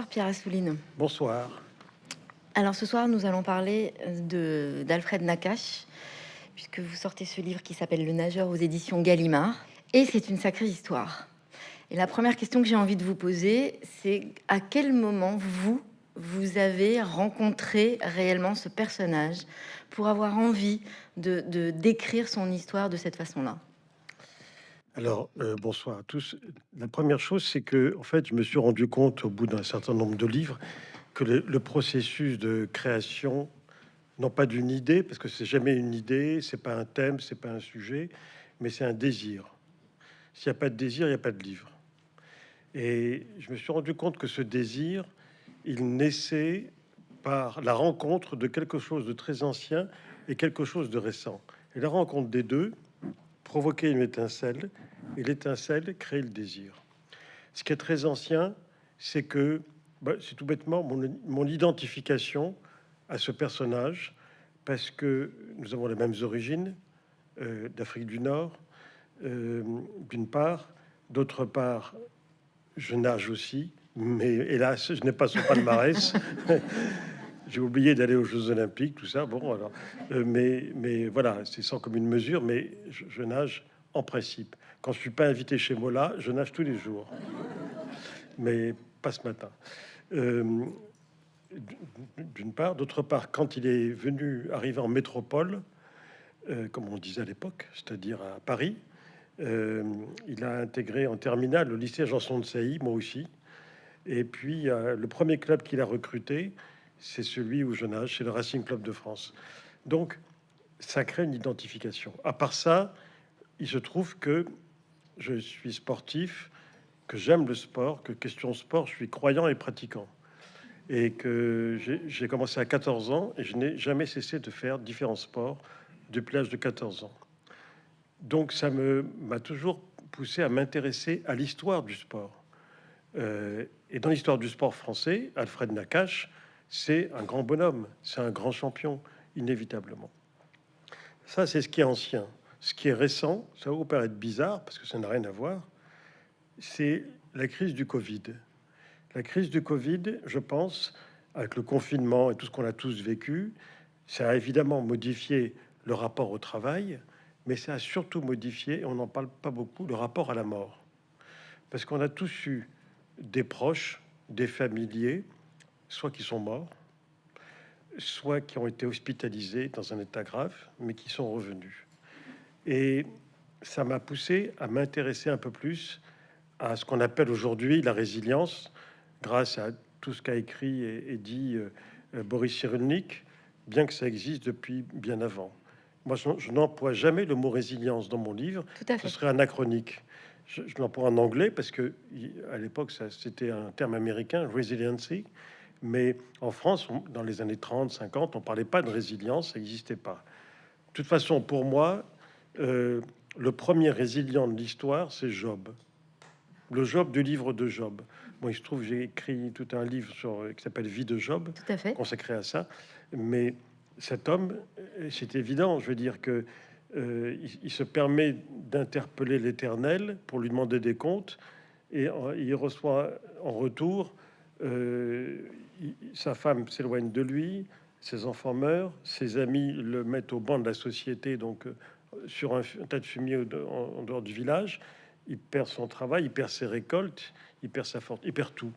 Bonsoir Pierre Assouline. Bonsoir. Alors ce soir, nous allons parler d'Alfred Nakache, puisque vous sortez ce livre qui s'appelle Le nageur aux éditions Gallimard. Et c'est une sacrée histoire. Et la première question que j'ai envie de vous poser, c'est à quel moment vous, vous avez rencontré réellement ce personnage pour avoir envie de d'écrire son histoire de cette façon-là? Alors, euh, bonsoir à tous. La première chose, c'est que, en fait, je me suis rendu compte au bout d'un certain nombre de livres que le, processus de création, non pas d'une idée, parce que c'est jamais une idée, c'est pas un thème, c'est pas un sujet, mais c'est un désir. S'il n'y a pas de désir, il n'y a pas de livre. Et je me suis rendu compte que ce désir, il naissait par la rencontre de quelque chose de très ancien et quelque chose de récent. Et la rencontre des deux provoquait une étincelle, et l'étincelle crée le désir. Ce qui est très ancien, c'est que bah, c'est tout bêtement mon, identification à ce personnage, parce que nous avons les mêmes origines euh, d'Afrique du Nord, euh, d'une part, d'autre part, je nage aussi, mais hélas, je n'ai pas son palmarès. J'ai oublié d'aller aux Jeux Olympiques, tout ça. Bon, alors, euh, mais, mais voilà, c'est sans commune mesure, mais je, nage en principe. Quand je suis pas invité chez Mola, je nage tous les jours, mais pas ce matin. Euh, D'une part, d'autre part, quand il est venu arriver en métropole, euh, comme on disait à l'époque, c'est-à-dire à Paris, euh, il a intégré en terminale le lycée Janson de Sailly, moi aussi. Et puis, le premier club qu'il a recruté, c'est celui où je nage, c'est le Racing Club de France. Donc, ça crée une identification. À part ça, il se trouve que je suis sportif, que j'aime le sport, que question sport, je suis croyant et pratiquant. Et que j'ai commencé à 14 ans et je n'ai jamais cessé de faire différents sports depuis l'âge de 14 ans. Donc ça m'a toujours poussé à m'intéresser à l'histoire du sport. Euh, et dans l'histoire du sport français, Alfred Nakache, c'est un grand bonhomme, c'est un grand champion, inévitablement. Ça, c'est ce qui est ancien. Ce qui est récent, ça va vous paraître bizarre, parce que ça n'a rien à voir, c'est la crise du Covid. La crise du Covid, je pense, avec le confinement et tout ce qu'on a tous vécu, ça a évidemment modifié le rapport au travail, mais ça a surtout modifié, on n'en parle pas beaucoup, le rapport à la mort. Parce qu'on a tous eu des proches, des familiers, soit qui sont morts, soit qui ont été hospitalisés dans un état grave, mais qui sont revenus. Et ça m'a poussé à m'intéresser un peu plus à ce qu'on appelle aujourd'hui la résilience, grâce à tout ce qu'a écrit et, dit euh, Boris Cyrulnik, bien que ça existe depuis bien avant. Moi, je, n'emploie jamais le mot résilience dans mon livre. Ce serait anachronique. Je, je l'emploie en anglais parce que à l'époque, c'était un terme américain, resiliency. Mais en France, dans les années 30, 50, on parlait pas de résilience, ça n'existait pas. De toute façon, pour moi, euh, le premier résilient de l'histoire, c'est Job. Le Job du livre de Job. Bon, il se trouve, j'ai écrit tout un livre sur, qui s'appelle Vie de Job, consacré à ça. Mais cet homme, c'est évident, je veux dire que euh, il, se permet d'interpeller l'Éternel pour lui demander des comptes, et il reçoit en retour euh, sa femme s'éloigne de lui, ses enfants meurent, ses amis le mettent au banc de la société, donc euh, sur un, tas de fumier en, dehors du village. Il perd son travail, il perd ses récoltes, il perd sa fortune, il perd tout.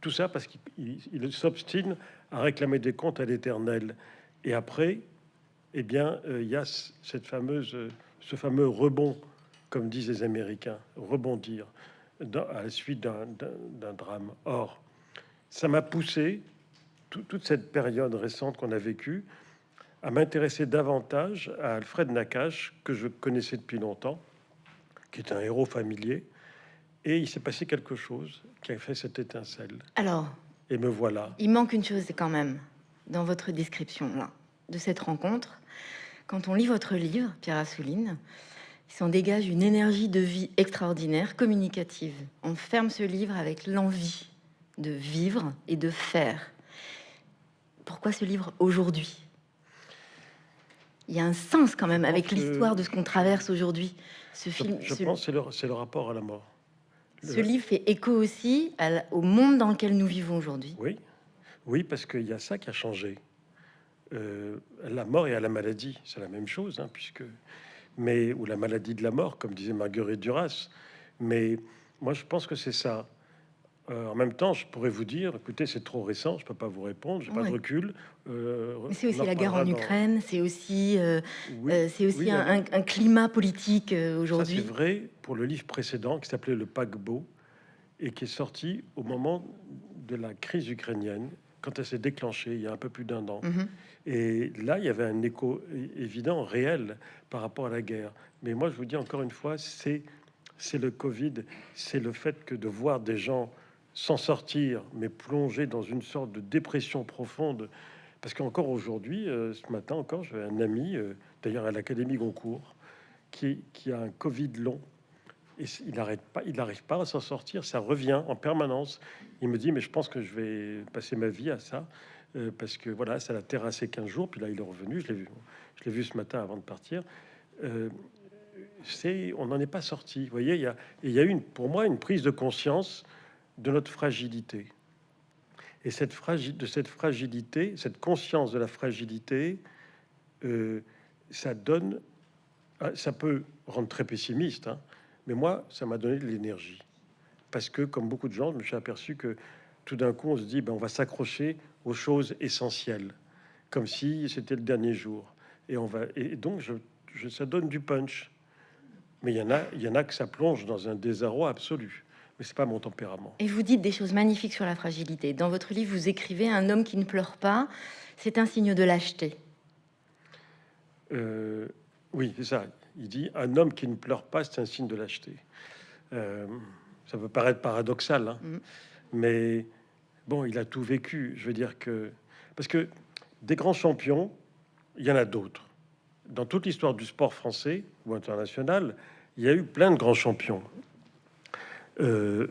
Tout ça parce qu'il s'obstine à réclamer des comptes à l'Éternel. Et après, eh bien, euh, il y a fameuse, ce fameux rebond, comme disent les Américains, rebondir à la suite d'un drame. Or, ça m'a poussé, toute cette période récente qu'on a vécue, à m'intéresser davantage à Alfred Nakache, que je connaissais depuis longtemps, qui est un héros familier. Et il s'est passé quelque chose qui a fait cette étincelle. Alors, et me voilà. Il manque une chose quand même dans votre description là, de cette rencontre. Quand on lit votre livre, Pierre Assouline, il s'en dégage une énergie de vie extraordinaire, communicative. On ferme ce livre avec l'envie de vivre et de faire. Pourquoi ce livre aujourd'hui? Il y a un sens quand même avec l'histoire de ce qu'on traverse aujourd'hui. Ce film, je, pense c'est le, le rapport à la mort. Ce livre fait écho aussi au monde dans lequel nous vivons aujourd'hui. Oui, oui, parce qu'il y a ça qui a changé. Euh, la mort et à la maladie, c'est la même chose, hein, puisque mais ou la maladie de la mort, comme disait Marguerite Duras. Mais moi, je pense que c'est ça. Euh, en même temps, je pourrais vous dire, écoutez, c'est trop récent, je peux pas vous répondre, j'ai pas de recul. Euh, c'est aussi la guerre en Ukraine, c'est aussi, euh, c'est aussi un, climat politique aujourd'hui. C'est vrai pour le livre précédent qui s'appelait Le paquebot et qui est sorti au moment de la crise ukrainienne, quand elle s'est déclenchée il y a un peu plus d'un an. Mhm. Et là, il y avait un écho évident, réel, par rapport à la guerre. Mais moi, je vous dis encore une fois, c'est c'est le Covid, c'est le fait que de voir des gens s'en sortir, mais plonger dans une sorte de dépression profonde. Parce qu'encore aujourd'hui, euh, ce matin encore, j'avais un ami, euh, d'ailleurs à l'Académie Goncourt, qui, a un Covid long. Et il n'arrête pas, il n'arrive pas à s'en sortir, ça revient en permanence. Il me dit, mais je pense que je vais passer ma vie à ça, euh, parce que voilà, ça l'a terrassé 15 jours, puis là il est revenu, je l'ai vu, je l'ai vu ce matin avant de partir. c'est, on n'en est pas sorti. Vous voyez, il y a, il une, pour moi, une prise de conscience de notre fragilité. Et cette de cette fragilité, cette conscience de la fragilité, euh, ça donne, ah, ça peut rendre très pessimiste, hein, mais moi, ça m'a donné de l'énergie. Parce que, comme beaucoup de gens, je me suis aperçu que tout d'un coup, on se dit, ben, on va s'accrocher aux choses essentielles, comme si c'était le dernier jour. Et, on va, et donc, je, ça donne du punch. Mais il y en a, il y en a que ça plonge dans un désarroi absolu mais c'est pas mon tempérament. Et vous dites des choses magnifiques sur la fragilité. Dans votre livre, vous écrivez un homme qui ne pleure pas, c'est un signe de lâcheté. Euh, oui, c'est ça. Il dit un homme qui ne pleure pas, c'est un signe de lâcheté. Euh, ça peut paraître paradoxal, hein. mm. mais bon, il a tout vécu. Je veux dire que parce que des grands champions, il y en a d'autres. Dans toute l'histoire du sport français ou international, il y a eu plein de grands champions. Euh,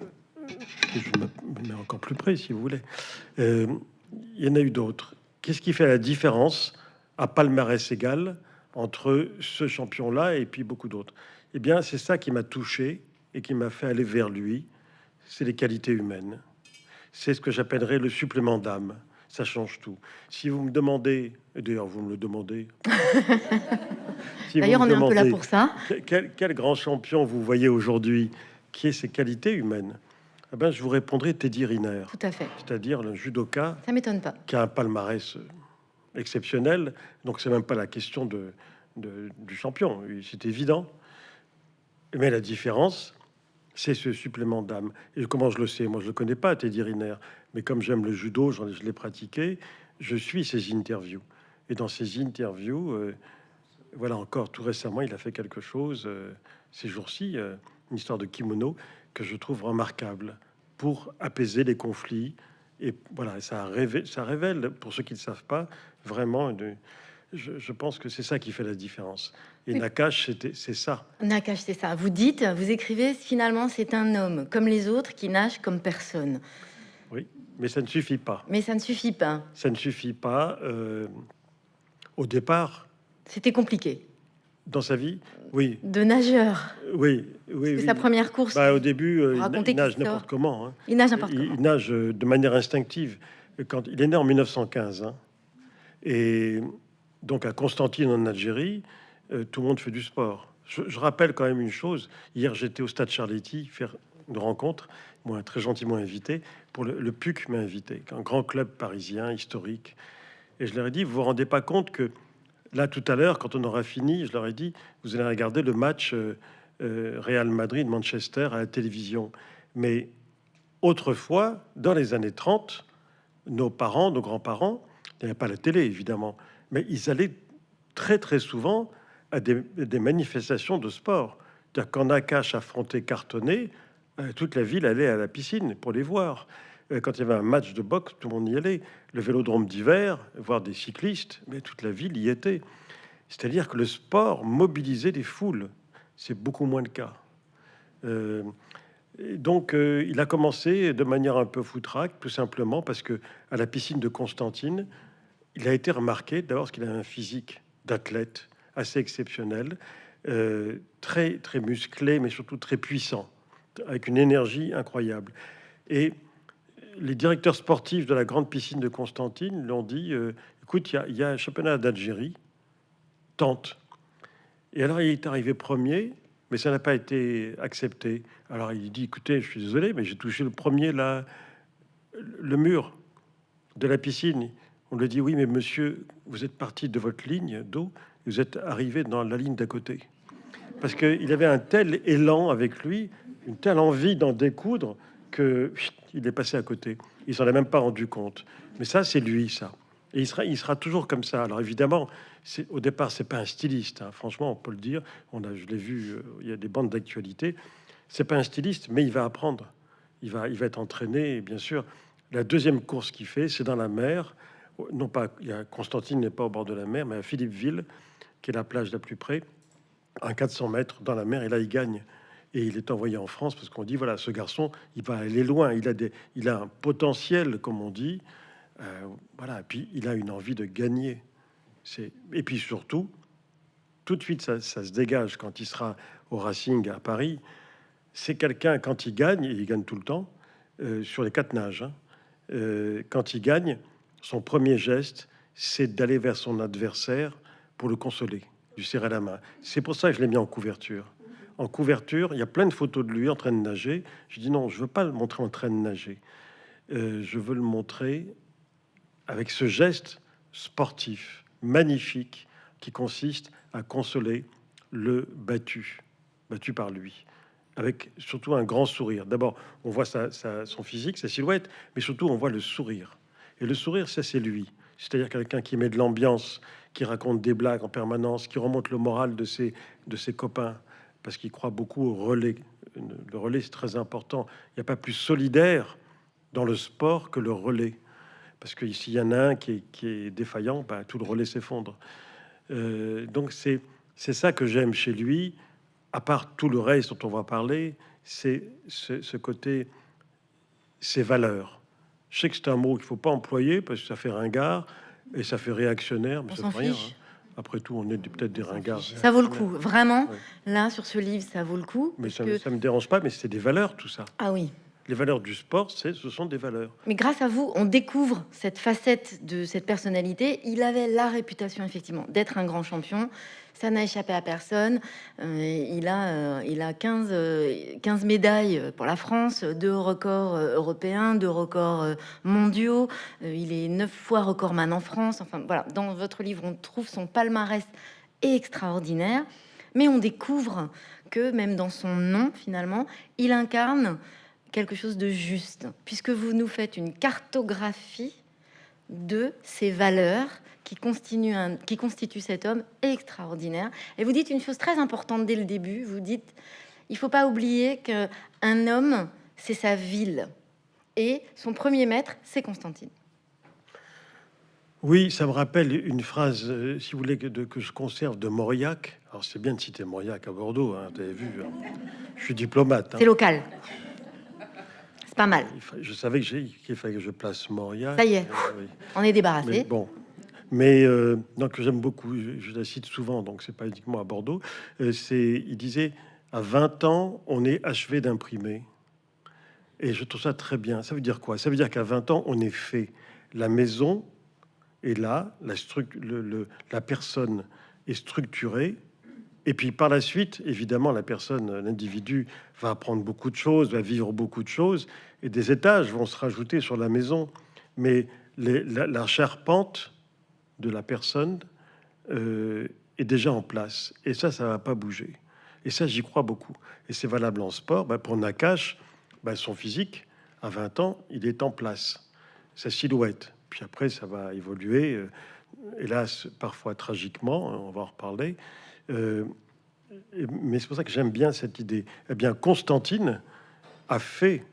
je me mets encore plus près si vous voulez. Euh, il y en a eu d'autres. Qu'est-ce qui fait la différence à palmarès égal entre ce champion-là et puis beaucoup d'autres? Eh bien, c'est ça qui m'a touché et qui m'a fait aller vers lui. C'est les qualités humaines. C'est ce que j'appellerais le supplément d'âme. Ça change tout. Si vous me demandez, d'ailleurs vous me le demandez. d'ailleurs, on est un peu là pour ça. Quel, quel grand champion vous voyez aujourd'hui? Qui est ses qualités humaines eh ben, je vous répondrai Teddy Riner. Tout à fait. C'est-à-dire le judoka. Ça m'étonne pas. Qui a un palmarès euh, exceptionnel. Donc c'est même pas la question de, du champion. C'est évident. Mais la différence, c'est ce supplément d'âme. Et comment je le sais? Moi, je le connais pas, Teddy Riner. Mais comme j'aime le judo, je l'ai pratiqué. Je suis ses interviews. Et dans ces interviews, euh, voilà encore tout récemment, il a fait quelque chose euh, ces jours-ci une histoire de kimono que je trouve remarquable pour apaiser les conflits. Et voilà, ça révèle, ça révèle pour ceux qui ne savent pas, vraiment, je, pense que c'est ça qui fait la différence. Et Nakash, c'est ça. Nakash, c'est ça. Vous dites, vous écrivez, finalement, c'est un homme comme les autres qui nage comme personne. Oui, mais ça ne suffit pas. Mais ça ne suffit pas. Ça ne suffit pas. Euh, au départ, c'était compliqué dans sa vie Oui. De nageur Oui, oui. C'est sa première course. Bah, au début, euh, il, nage n'importe comment. Hein. Il nage n'importe comment. Il nage euh, de manière instinctive. Quand il est né en 1915, hein. et donc à Constantine en Algérie, euh, tout le monde fait du sport. Je, rappelle quand même une chose. Hier, j'étais au stade Charletti faire une rencontre, moi très gentiment invité pour le, le PUC m'a invité, un grand club parisien historique. Et je leur ai dit, vous vous rendez pas compte que Là, tout à l'heure, quand on aura fini, je leur ai dit, vous allez regarder le match euh, euh, Real Madrid-Manchester à la télévision. Mais autrefois, dans les années 30, nos parents, nos grands-parents, il n'y avait pas la télé, évidemment, mais ils allaient très, très souvent à des, manifestations de sport. Quand Nakash affrontait Cartonnet, euh, toute la ville allait à la piscine pour les voir. Euh, quand il y avait un match de boxe, tout le monde y allait. Le vélodrome d'hiver, voir des cyclistes, mais toute la ville y était. C'est-à-dire que le sport mobilisait des foules. C'est beaucoup moins le cas. Euh, donc, euh, il a commencé de manière un peu foutraque, tout simplement parce que à la piscine de Constantine, il a été remarqué d'abord parce qu'il a un physique d'athlète assez exceptionnel, très très musclé, mais surtout très puissant, avec une énergie incroyable. Et les directeurs sportifs de la grande piscine de Constantine l'ont dit euh, écoute, il y, a un championnat d'Algérie, tente. Et alors, il est arrivé premier, mais ça n'a pas été accepté. Alors, il dit écoutez, je suis désolé, mais j'ai touché le premier, là, le mur de la piscine. On lui dit oui, mais monsieur, vous êtes parti de votre ligne d'eau, vous êtes arrivé dans la ligne d'à côté. Parce qu'il avait un tel élan avec lui, une telle envie d'en découdre que il est passé à côté. Il s'en est même pas rendu compte. Mais ça, c'est lui, ça. Et il sera, il sera toujours comme ça. Alors évidemment, au départ, c'est pas un styliste. Hein. Franchement, on peut le dire. On a, je l'ai vu. Euh, il y a des bandes d'actualité. C'est pas un styliste, mais il va apprendre. Il va, il va être entraîné. bien sûr, la deuxième course qu'il fait, c'est dans la mer. Non pas, il Constantine n'est pas au bord de la mer, mais à Philippeville, qui est la plage la plus près, à 400 mètres dans la mer. Et là, il gagne et il est envoyé en France parce qu'on dit voilà ce garçon il va aller loin. Il a des il a un potentiel comme on dit. Euh, voilà. Et puis il a une envie de gagner. C'est et puis surtout tout de suite ça, se dégage quand il sera au Racing à Paris. C'est quelqu'un quand il gagne et il gagne tout le temps euh, sur les quatre nages hein, euh, quand il gagne son premier geste c'est d'aller vers son adversaire pour le consoler lui serrer la main. C'est pour ça que je l'ai mis en couverture en couverture, il y a plein de photos de lui en train de nager. Je dis non, je veux pas le montrer en train de nager. Euh, je veux le montrer avec ce geste sportif magnifique qui consiste à consoler le battu, battu par lui, avec surtout un grand sourire. D'abord, on voit son physique, sa silhouette, mais surtout on voit le sourire. Et le sourire, ça c'est lui. C'est-à-dire quelqu'un qui met de l'ambiance, qui raconte des blagues en permanence, qui remonte le moral de ses, de ses copains, parce qu'il croit beaucoup au relais. Le relais, c'est très important. Il n'y a pas plus solidaire dans le sport que le relais. Parce que s'il y en a un qui est, défaillant, bah, tout le relais s'effondre. Euh, donc c'est ça que j'aime chez lui, à part tout le reste dont on va parler, c'est ce, côté, ses valeurs. Je sais que c'est un mot qu'il faut pas employer parce que ça fait ringard et ça fait réactionnaire, mais ça fait rien. Hein. Après tout, on est peut-être des ringards. Ça vaut le coup, vraiment. Là, sur ce livre, ça vaut le coup. Mais ça, ne me dérange pas, mais c'est des valeurs, tout ça. Ah oui. Les valeurs du sport, ce sont des valeurs. Mais grâce à vous, on découvre cette facette de cette personnalité. Il avait la réputation, effectivement, d'être un grand champion. Ça n'a échappé à personne. Euh, il, a, euh, il a 15, 15 euh, médailles pour la France, deux records européens, deux records mondiaux. il est neuf fois recordman en France. Enfin, voilà, dans votre livre, on trouve son palmarès extraordinaire. Mais on découvre que même dans son nom, finalement, il incarne quelque chose de juste, puisque vous nous faites une cartographie de ces valeurs qui constituent, un, qui constitue cet homme extraordinaire. Et vous dites une chose très importante dès le début, vous dites, il faut pas oublier qu'un homme, c'est sa ville. Et son premier maître, c'est Constantine. Oui, ça me rappelle une phrase, euh, si vous voulez, que, que je conserve de Mauriac. Alors, c'est bien de citer Mauriac à Bordeaux, hein, vous avez vu. Hein. Je suis diplomate. Hein. C'est local pas mal. Je savais qu'il fallait que je place Moria. Ça y est, euh, on est débarrassé. Mais bon, mais euh, donc j'aime beaucoup, je, la cite souvent, donc c'est pas uniquement à Bordeaux. Euh, c'est, il disait, à 20 ans, on est achevé d'imprimer. Et je trouve ça très bien. Ça veut dire quoi? Ça veut dire qu'à 20 ans, on est fait. La maison est là, la, le, le, la personne est structurée, et puis par la suite, évidemment, la personne, l'individu va apprendre beaucoup de choses, va vivre beaucoup de choses, et des étages vont se rajouter sur la maison. Mais la, charpente de la personne euh, est déjà en place. Et ça, ça va pas bouger. Et ça, j'y crois beaucoup. Et c'est valable en sport. Bah, pour Nakash, bah, son physique, à 20 ans, il est en place. Sa silhouette. Puis après, ça va évoluer. Euh, hélas, parfois tragiquement, on va en reparler. Euh, mais c'est pour ça que j'aime bien cette idée. Eh bien, Constantine a fait.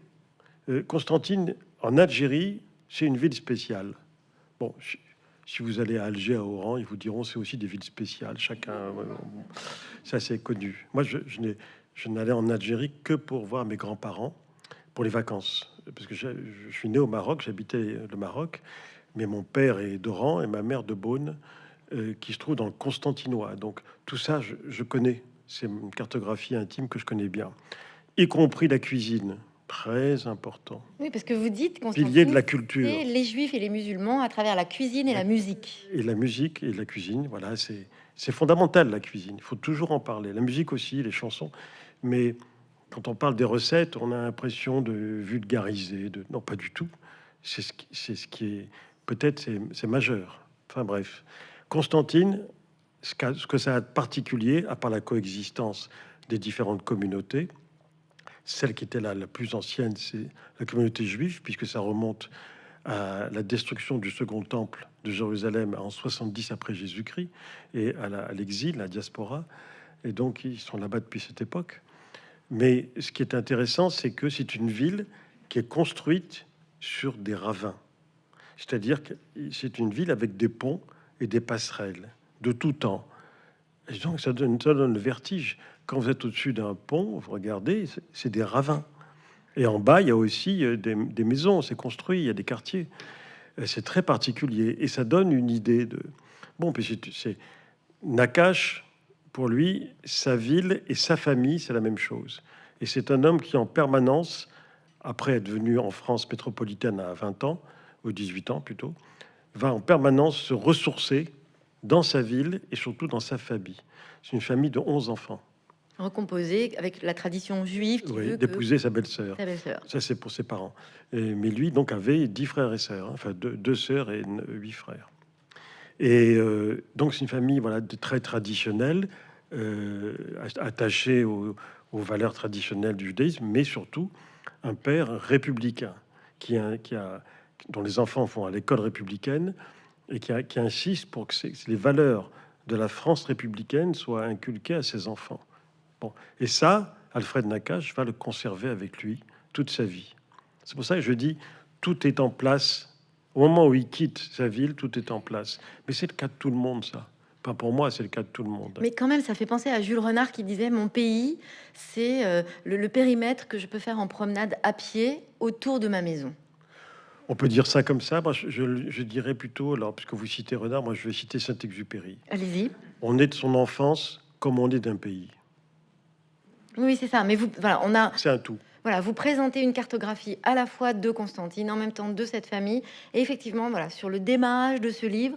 Euh, Constantine, en Algérie, c'est une ville spéciale. Bon, si vous allez à Alger, à Oran, ils vous diront c'est aussi des villes spéciales. Chacun, ça c'est connu. Moi, je, je n'allais en Algérie que pour voir mes grands-parents pour les vacances, parce que je, je suis né au Maroc, j'habitais le Maroc, mais mon père est d'Oran et ma mère de Beaune. Euh, qui se trouve dans le Constantinois. Donc tout ça, je, connais. C'est une cartographie intime que je connais bien. y compris la cuisine. Très important. Oui, parce que vous dites Pilier de la culture. les juifs et les musulmans à travers la cuisine et la musique. Et la musique et la cuisine, voilà, c'est fondamental la cuisine. Il faut toujours en parler. La musique aussi, les chansons. Mais quand on parle des recettes, on a l'impression de vulgariser. De... Non, pas du tout. C'est ce, ce qui est peut-être c'est majeur. Enfin bref, Constantine, ce, que ça a de particulier, à part la coexistence des différentes communautés, celle qui était la plus ancienne, c'est la communauté juive, puisque ça remonte à la destruction du second temple de Jérusalem en 70 après Jésus-Christ et à l'exil, la, la diaspora. Et donc, ils sont là-bas depuis cette époque. Mais ce qui est intéressant, c'est que c'est une ville qui est construite sur des ravins. C'est-à-dire que c'est une ville avec des ponts et des passerelles de tout temps. Et donc, ça donne, ça donne le vertige. Quand vous êtes au-dessus d'un pont, vous regardez, c'est des ravins. Et en bas, il y a aussi euh, des, maisons, c'est construit, il y a des quartiers. C'est très particulier et ça donne une idée de. Bon, puis c'est Nakash, pour lui, sa ville et sa famille, c'est la même chose. Et c'est un homme qui, en permanence, après être venu en France métropolitaine à 20 ans, ou 18 ans plutôt, va en permanence se ressourcer dans sa ville et surtout dans sa famille. C'est une famille de 11 enfants recomposé avec la tradition juive oui, d'épouser sa belle-sœur. ça, c'est pour ses parents. mais lui, donc, avait dix frères et sœurs, hein, enfin deux, deux, sœurs et huit frères. Et euh, donc, c'est une famille voilà, très traditionnelle, euh, attachée aux, valeurs traditionnelles du judaïsme, mais surtout un père républicain qui a, qui a, dont les enfants vont à l'école républicaine et qui, insiste pour que les valeurs de la France républicaine soient inculquées à ses enfants. Bon, et ça, Alfred Nakache va le conserver avec lui toute sa vie. C'est pour ça que je dis, tout est en place. Au moment où il quitte sa ville, tout est en place. Mais c'est le cas de tout le monde, ça. Pas pour moi, c'est le cas de tout le monde. Mais quand même, ça fait penser à Jules Renard qui disait Mon pays, c'est euh, le, périmètre que je peux faire en promenade à pied autour de ma maison. On peut dire ça comme ça. Moi, je, je dirais plutôt, alors, puisque vous citez Renard, moi, je vais citer Saint-Exupéry. Allez-y. On est de son enfance comme on est d'un pays. Oui, c'est ça. Mais vous, voilà, on a. C'est un tout. Voilà, vous présentez une cartographie à la fois de Constantine, en même temps de cette famille. Et effectivement, voilà, sur le démarrage de ce livre,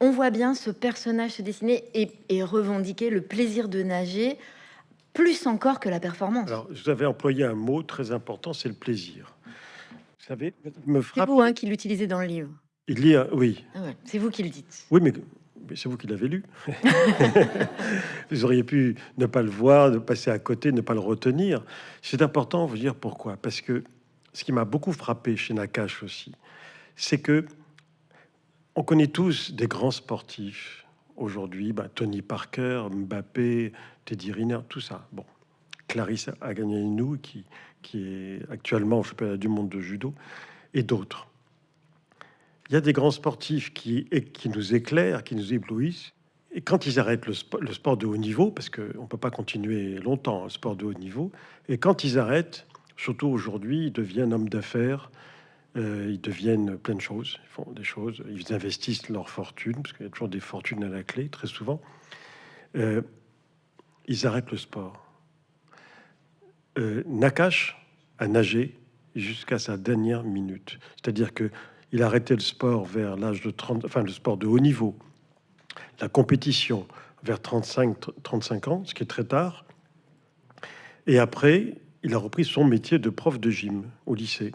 on voit bien ce personnage se dessiner et, revendiquer le plaisir de nager, plus encore que la performance. Alors, vous avez employé un mot très important, c'est le plaisir. Vous savez, me frappe. C'est vous hein, qui l'utilisez dans le livre. Il y a, oui. Ah c'est vous qui le dites. Oui, mais c'est vous qui l'avez lu. vous auriez pu ne pas le voir, de passer à côté, ne pas le retenir. C'est important vous dire pourquoi. Parce que ce qui m'a beaucoup frappé chez Nakash aussi, c'est que on connaît tous des grands sportifs aujourd'hui, bah, Tony Parker, Mbappé, Teddy Riner, tout ça. Bon, Clarisse nous qui, qui est actuellement championnat du monde de judo, et d'autres il y a des grands sportifs qui, qui nous éclairent, qui nous éblouissent. Et quand ils arrêtent le, sport, de haut niveau, parce qu'on ne peut pas continuer longtemps le sport de haut niveau, et quand ils arrêtent, surtout aujourd'hui, ils deviennent hommes d'affaires, euh, ils deviennent plein de choses, ils font des choses, ils investissent leur fortune, parce qu'il y a toujours des fortunes à la clé, très souvent. Euh, ils arrêtent le sport. Euh, Nakash a nagé jusqu'à sa dernière minute. C'est-à-dire que il a arrêté le sport vers l'âge de 30, enfin le sport de haut niveau, la compétition vers 35-35 ans, ce qui est très tard. Et après, il a repris son métier de prof de gym au lycée.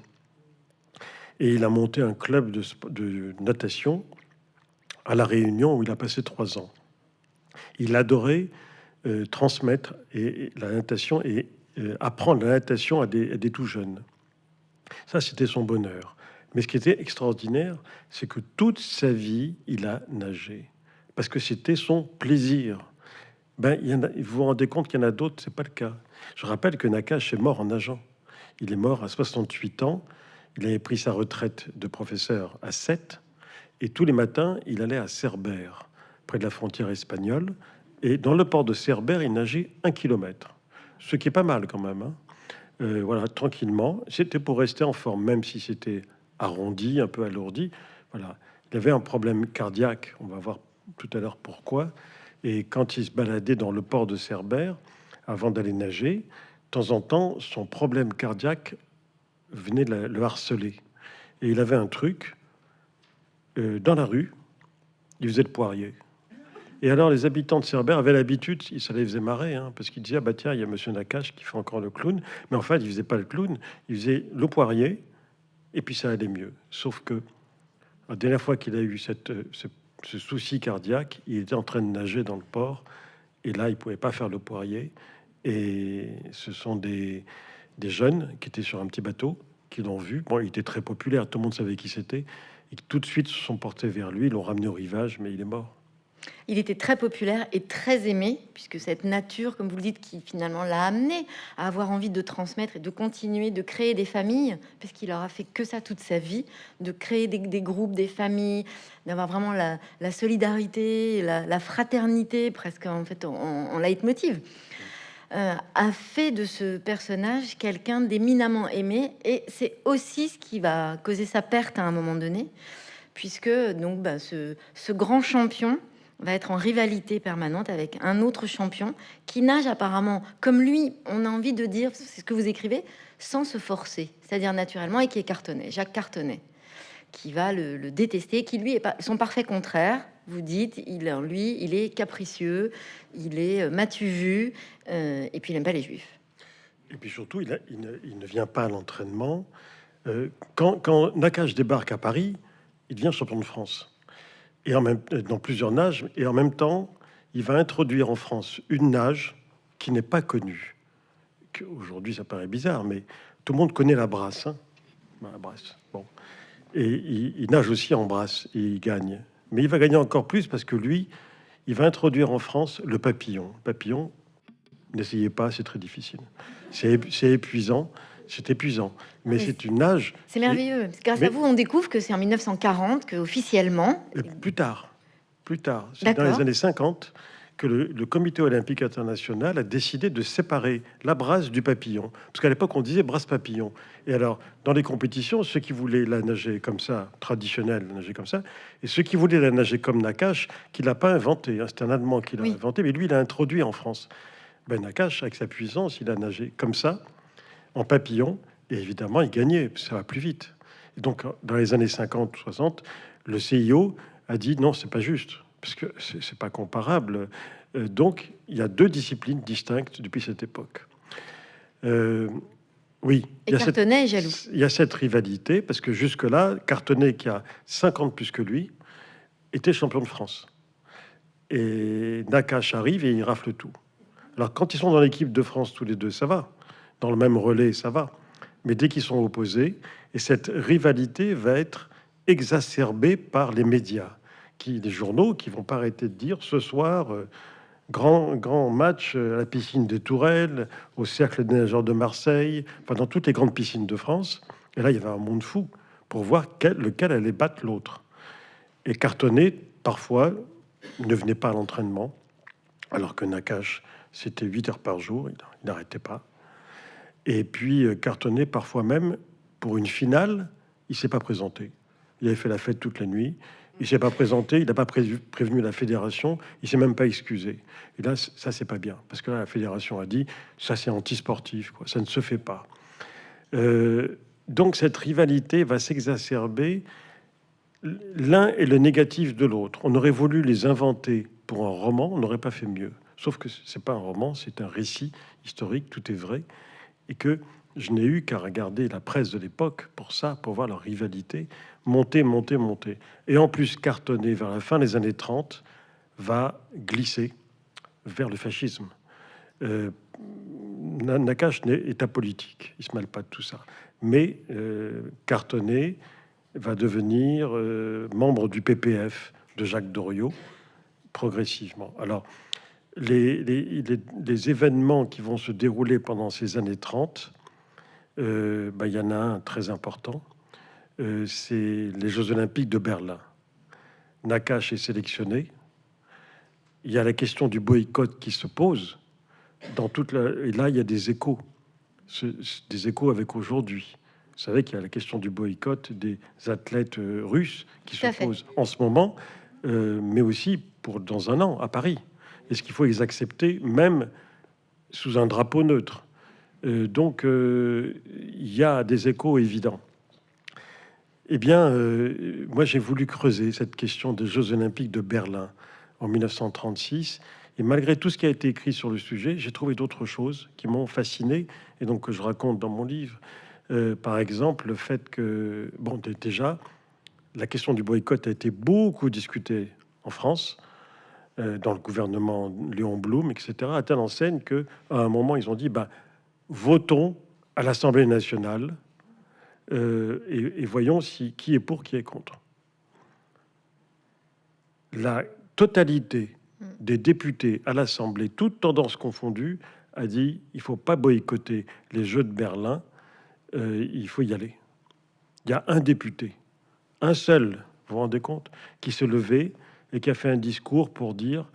Et il a monté un club de, natation à La Réunion où il a passé trois ans. Il adorait euh, transmettre et, la natation et apprendre la natation à des, tout jeunes. Ça, c'était son bonheur. Mais ce qui était extraordinaire, c'est que toute sa vie, il a nagé. Parce que c'était son plaisir. Ben, y a, vous vous rendez compte qu'il y en a d'autres, c'est pas le cas. Je rappelle que Nakash est mort en nageant. Il est mort à 68 ans. Il avait pris sa retraite de professeur à 7. Et tous les matins, il allait à Cerbère, près de la frontière espagnole. Et dans le port de Cerbère, il nageait un kilomètre. Ce qui est pas mal quand même. Hein. Euh, voilà, tranquillement. C'était pour rester en forme, même si c'était arrondi, un peu alourdi. Voilà. Il avait un problème cardiaque, on va voir tout à l'heure pourquoi. Et quand il se baladait dans le port de Cerbère, avant d'aller nager, temps en temps, son problème cardiaque venait de le harceler. Et il avait un truc, euh, dans la rue, il faisait le poirier. Et alors, les habitants de Cerbère avaient l'habitude, ça les faisait marrer, hein, parce qu'ils disaient ah bah tiens, il y a Monsieur Nakache qui fait encore le clown, mais en fait, il faisait pas le clown, il faisait le poirier, et puis ça allait mieux. Sauf que la dernière fois qu'il a eu cette, ce, souci cardiaque, il était en train de nager dans le port, et là, il pouvait pas faire le poirier. Et ce sont des, des jeunes qui étaient sur un petit bateau qui l'ont vu. Bon, il était très populaire, tout le monde savait qui c'était, et tout de suite se sont portés vers lui, l'ont ramené au rivage, mais il est mort. Il était très populaire et très aimé, puisque cette nature, comme vous le dites, qui finalement l'a amené à avoir envie de transmettre et de continuer de créer des familles, puisqu'il aura fait que ça toute sa vie, de créer des, groupes, des familles, d'avoir vraiment la, solidarité, la, fraternité, presque en fait en, en leitmotiv. Euh, a fait de ce personnage quelqu'un d'éminemment aimé et c'est aussi ce qui va causer sa perte à un moment donné puisque donc bah, ce, grand champion va être en rivalité permanente avec un autre champion qui nage apparemment comme lui on a envie de dire c'est ce que vous écrivez sans se forcer c'est-à-dire naturellement et qui est cartonné Jacques Cartonnet qui va le, détester qui lui est son parfait contraire vous dites, il, lui, il est capricieux, il est euh, matu vu, euh, et puis il n'aime pas les juifs. Et puis surtout, il, ne, vient pas à l'entraînement. Euh, quand, quand, Nakash débarque à Paris, il devient champion de France. Et en même, dans plusieurs nages, et en même temps, il va introduire en France une nage qui n'est pas connue. Aujourd'hui, ça paraît bizarre, mais tout le monde connaît la brasse. Hein. la brasse. Bon. Et il, nage aussi en brasse il gagne. Mais il va gagner encore plus parce que lui, il va introduire en France le papillon. papillon, n'essayez pas, c'est très difficile. C'est épuisant. C'est épuisant, mais, c'est une nage. C'est merveilleux. Grâce à vous, on découvre que c'est en 1940 que officiellement. Plus tard, plus tard, c'est dans les années 50 que le, comité olympique international a décidé de séparer la brasse du papillon. Parce qu'à l'époque, on disait brasse papillon. Et alors, dans les compétitions, ceux qui voulaient la nager comme ça, traditionnel, nager comme ça, et ceux qui voulaient la nager comme Nakash, qui l'a pas inventé, hein, c'est un Allemand qui l'a inventé, mais lui, il l'a introduit en France. Ben, Nakash, avec sa puissance, il a nagé comme ça, en papillon, et évidemment, il gagnait, ça va plus vite. Et donc, dans les années 50-60, le CIO a dit non, c'est pas juste parce que c'est pas comparable. Euh, donc, il y a deux disciplines distinctes depuis cette époque. Euh, oui, il y, a cette, jaloux. il y a cette rivalité, parce que jusque-là, Cartonnet, qui a 50 plus que lui, était champion de France. Et Nakash arrive et il rafle tout. Alors, quand ils sont dans l'équipe de France tous les deux, ça va. Dans le même relais, ça va. Mais dès qu'ils sont opposés, et cette rivalité va être exacerbée par les médias qui, des journaux qui vont pas arrêter de dire ce soir, euh, grand, grand match à la piscine de Tourelle, au Cercle des nageurs de Marseille, enfin dans toutes les grandes piscines de France. Et là, il y avait un monde fou pour voir quel, lequel allait battre l'autre. Et Cartonnet, parfois, ne venait pas à l'entraînement, alors que Nakash, c'était 8 heures par jour, il n'arrêtait pas. Et puis, euh, Cartonnet, parfois même, pour une finale, il s'est pas présenté. Il avait fait la fête toute la nuit. Il s'est pas présenté, il n'a pas prévenu la fédération, il s'est même pas excusé. Et là, ça c'est pas bien, parce que la fédération a dit ça c'est anti-sportif, quoi, ça ne se fait pas. Euh, donc cette rivalité va s'exacerber. L'un est le négatif de l'autre. On aurait voulu les inventer pour un roman, on n'aurait pas fait mieux. Sauf que c'est pas un roman, c'est un récit historique, tout est vrai, et que je n'ai eu qu'à regarder la presse de l'époque pour ça, pour voir leur rivalité monter, monter, monter. Et en plus, cartonner vers la fin des années 30 va glisser vers le fascisme. Euh, Nakash est apolitique, il se mêle pas de tout ça. Mais euh, Cartonnet va devenir euh, membre du PPF de Jacques Doriot progressivement. Alors, les, les, événements qui vont se dérouler pendant ces années 30, euh, bah, il y en a un très important, euh, c'est les Jeux Olympiques de Berlin. Nakash est sélectionné. Il y a la question du boycott qui se pose. Dans toute Et là, il y a des échos, des échos avec aujourd'hui. Vous savez qu'il y a la question du boycott des athlètes euh, russes qui se pose en ce moment, euh, mais aussi pour dans un an à Paris. Est-ce qu'il faut les accepter même sous un drapeau neutre? Euh, donc, euh, il y a des échos évidents. Eh bien, euh, moi, j'ai voulu creuser cette question des Jeux olympiques de Berlin en 1936. Et malgré tout ce qui a été écrit sur le sujet, j'ai trouvé d'autres choses qui m'ont fasciné et donc que je raconte dans mon livre. par exemple, le fait que, bon, déjà, la question du boycott a été beaucoup discutée en France, dans le gouvernement Léon Blum, etc., à telle enseigne que à un moment, ils ont dit, bah, votons à l'Assemblée nationale euh, et, voyons si qui est pour, qui est contre. La totalité mm. des députés à l'Assemblée, toutes tendances confondues, a dit il faut pas boycotter les Jeux de Berlin, euh, il faut y aller. Il y a un député, un seul, vous vous rendez compte, qui se levait et qui a fait un discours pour dire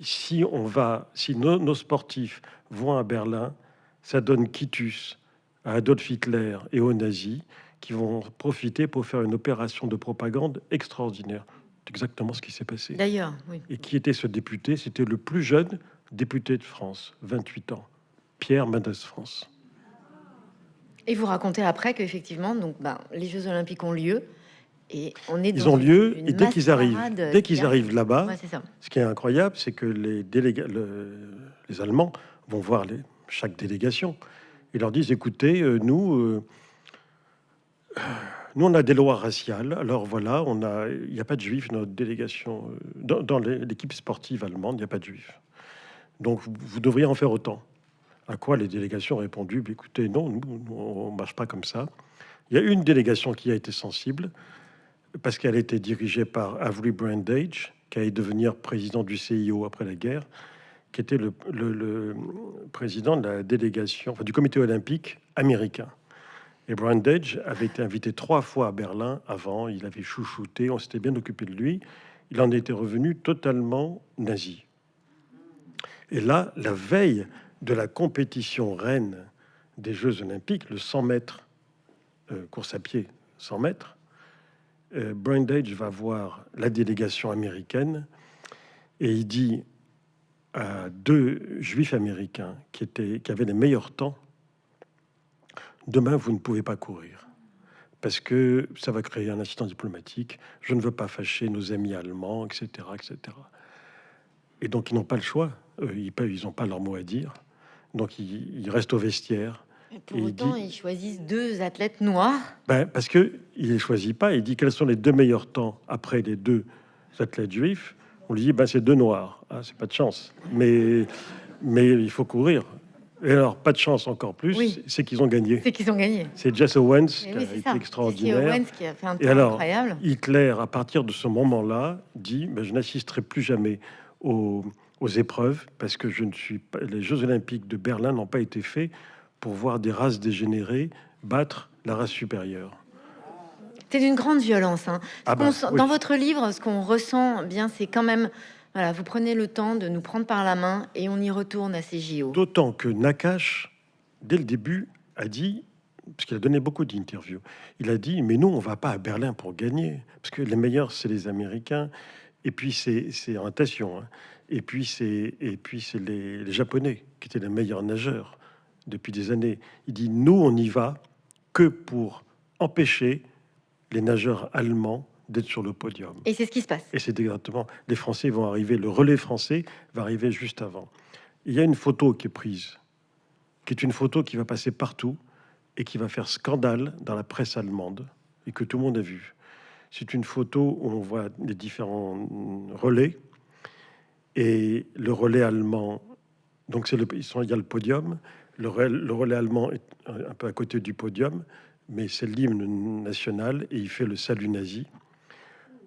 si on va, si nos sportifs vont à Berlin, ça donne quitus à Adolf Hitler et aux nazis qui vont profiter pour faire une opération de propagande extraordinaire. C'est exactement ce qui s'est passé. D'ailleurs, oui. Et qui était ce député? C'était le plus jeune député de France, 28 ans, Pierre Mendès France. Et vous racontez après qu'effectivement, donc, ben, les Jeux Olympiques ont lieu. Et on est Ils ont lieu et dès qu'ils arrivent, dès qu'ils arrivent là-bas, ce qui est incroyable, c'est que les délégats, les Allemands vont voir les, chaque délégation. Ils leur disent, écoutez, euh, nous, euh, nous, on a des lois raciales. Alors voilà, on a, il n'y a pas de juifs dans notre délégation. Euh, dans, l'équipe sportive allemande, il n'y a pas de juifs. Donc vous, devriez en faire autant. À quoi les délégations ont répondu, bah, écoutez, non, nous, on ne marche pas comme ça. Il y a une délégation qui a été sensible, parce qu'elle était dirigée par Avery Brandage, qui allait devenir président du CIO après la guerre qui était le, président de la délégation, enfin, du comité olympique américain. Et Brandage avait été invité trois fois à Berlin avant, il avait chouchouté, on s'était bien occupé de lui. Il en était revenu totalement nazi. Et là, la veille de la compétition reine des Jeux olympiques, le 100 mètres, euh, course à pied 100 mètres, euh, va voir la délégation américaine et il dit à deux juifs américains qui, étaient, qui avaient les meilleurs temps, demain, vous ne pouvez pas courir parce que ça va créer un incident diplomatique. Je ne veux pas fâcher nos amis allemands, etc. etc. Et donc, ils n'ont pas le choix. Ils n'ont pas leur mot à dire. Donc, ils, restent au vestiaire. Pour autant, ils choisissent deux athlètes noirs. Ben, parce que il les choisit pas. Il dit quels sont les deux meilleurs temps après les deux athlètes juifs? On lui dit ben, c'est deux noirs, ah, c'est pas de chance, mais, mais il faut courir. Et alors, pas de chance encore plus, c'est qu'ils ont gagné. C'est qu'ils ont gagné. C'est Jesse Owens qui a été extraordinaire. Et alors, Hitler, à partir de ce moment-là, dit ben, Je n'assisterai plus jamais aux, aux, épreuves parce que je ne suis pas, les Jeux Olympiques de Berlin n'ont pas été faits pour voir des races dégénérées battre la race supérieure. C'est d'une grande violence. Hein. Ah bah, dans votre livre, ce qu'on ressent bien, c'est quand même, voilà, vous prenez le temps de nous prendre par la main et on y retourne à ces JO. D'autant que Nakash, dès le début, a dit, parce qu'il a donné beaucoup d'interviews, il a dit, mais nous, on va pas à Berlin pour gagner, parce que les meilleurs, c'est les Américains, et puis c'est en natation, hein. et puis c'est et puis c'est les, les Japonais qui étaient les meilleurs nageurs depuis des années. Il dit, nous, on y va que pour empêcher les nageurs allemands d'être sur le podium. Et c'est ce qui se passe. Et c'est exactement. Les Français vont arriver, le relais français va arriver juste avant. Il y a une photo qui est prise, qui est une photo qui va passer partout et qui va faire scandale dans la presse allemande et que tout le monde a vu. C'est une photo où on voit les différents relais et le relais allemand. Donc c'est le, ils sont, il y a le podium. Le relais, le relais allemand est un peu à côté du podium mais c'est l'hymne national et il fait le salut nazi.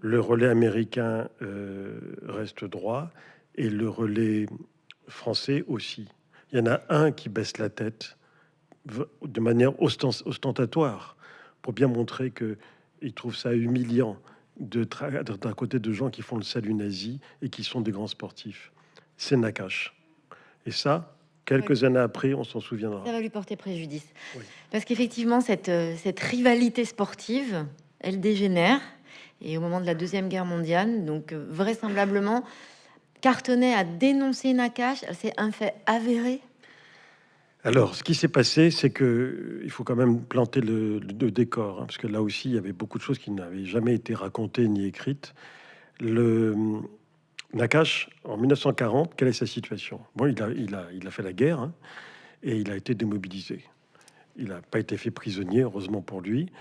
Le relais américain euh, reste droit et le relais français aussi. Il y en a un qui baisse la tête de manière ostentatoire pour bien montrer que il trouve ça humiliant de d'un côté de gens qui font le salut nazi et qui sont des grands sportifs. C'est Nakash. Et ça, Quelques années après, on s'en souviendra. Ça va lui porter préjudice. Parce qu'effectivement, cette, euh, cette rivalité sportive, elle dégénère. Et au moment de la Deuxième Guerre mondiale, donc euh, vraisemblablement, Cartonnet a dénoncé Nakash. C'est un fait avéré? Alors, ce qui s'est passé, c'est que il faut quand même planter le, le décor, hein, parce que là aussi, il y avait beaucoup de choses qui n'avaient jamais été racontées ni écrites. Le Nakash, en 1940, quelle est sa situation? Bon, il a, il, a, il a fait la guerre hein, et il a été démobilisé. Il n'a pas été fait prisonnier, heureusement pour lui.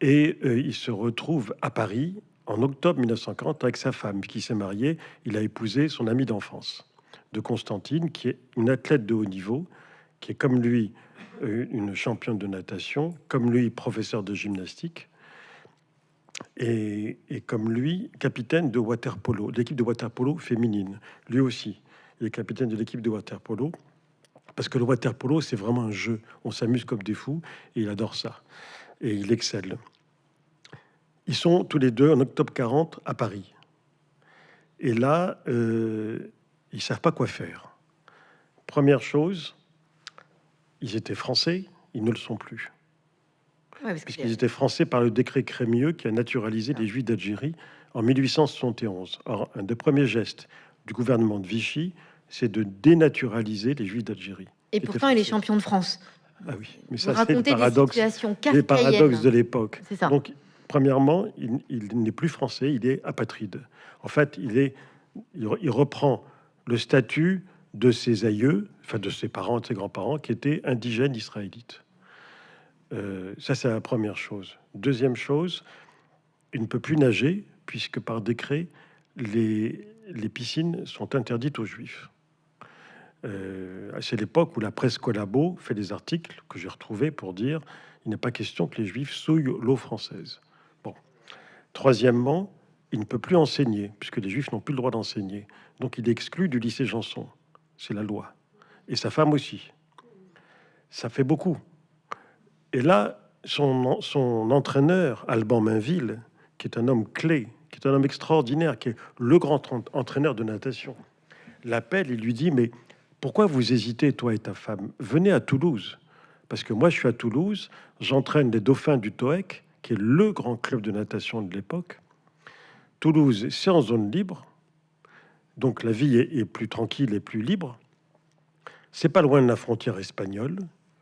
Et euh, il se retrouve à Paris en octobre 1940 avec sa femme qui s'est mariée. Il a épousé son amie d'enfance, de Constantine, qui est une athlète de haut niveau, qui est comme lui euh, une championne de natation, comme lui professeur de gymnastique, et, comme lui capitaine de water polo, l'équipe de water polo féminine. Lui aussi, il est capitaine de l'équipe de water polo, parce que le water polo c'est vraiment un jeu. On s'amuse comme des fous, et il adore ça, et il excelle. Ils sont tous les deux en octobre 40 à Paris. Et là, euh, ils savent pas quoi faire. Première chose, ils étaient français, ils ne le sont plus. Puisqu'ils étaient français par le décret Crémieux qui a naturalisé les Juifs d'Algérie en 1871. Or, un des premiers gestes du gouvernement de Vichy, c'est de dénaturaliser les Juifs d'Algérie. Et pourtant, il est champion de France. Ah oui, mais ça, c'est le paradoxe, les paradoxes de l'époque. Donc, premièrement, il, n'est plus français, il est apatride. En fait, il, est, il reprend le statut de ses aïeux, enfin de ses parents, de ses grands-parents, qui étaient indigènes israélites. Euh, ça, c'est la première chose. Deuxième chose, il ne peut plus nager, puisque par décret, les, les piscines sont interdites aux juifs. Euh, c'est l'époque où la presse collabo fait des articles que j'ai retrouvés pour dire il n'est pas question que les juifs souillent l'eau française. Bon. Troisièmement, il ne peut plus enseigner, puisque les juifs n'ont plus le droit d'enseigner. Donc il est exclu du lycée Janson c'est la loi. Et sa femme aussi. Ça fait beaucoup. Et là, son, entraîneur, Alban Mainville, qui est un homme clé, qui est un homme extraordinaire, qui est le grand entraîneur de natation, l'appelle et lui dit, mais pourquoi vous hésitez, toi et ta femme? Venez à Toulouse. Parce que moi, je suis à Toulouse, j'entraîne les dauphins du TOEC, qui est le grand club de natation de l'époque. Toulouse, c'est en zone libre. Donc la vie est, plus tranquille et plus libre. C'est pas loin de la frontière espagnole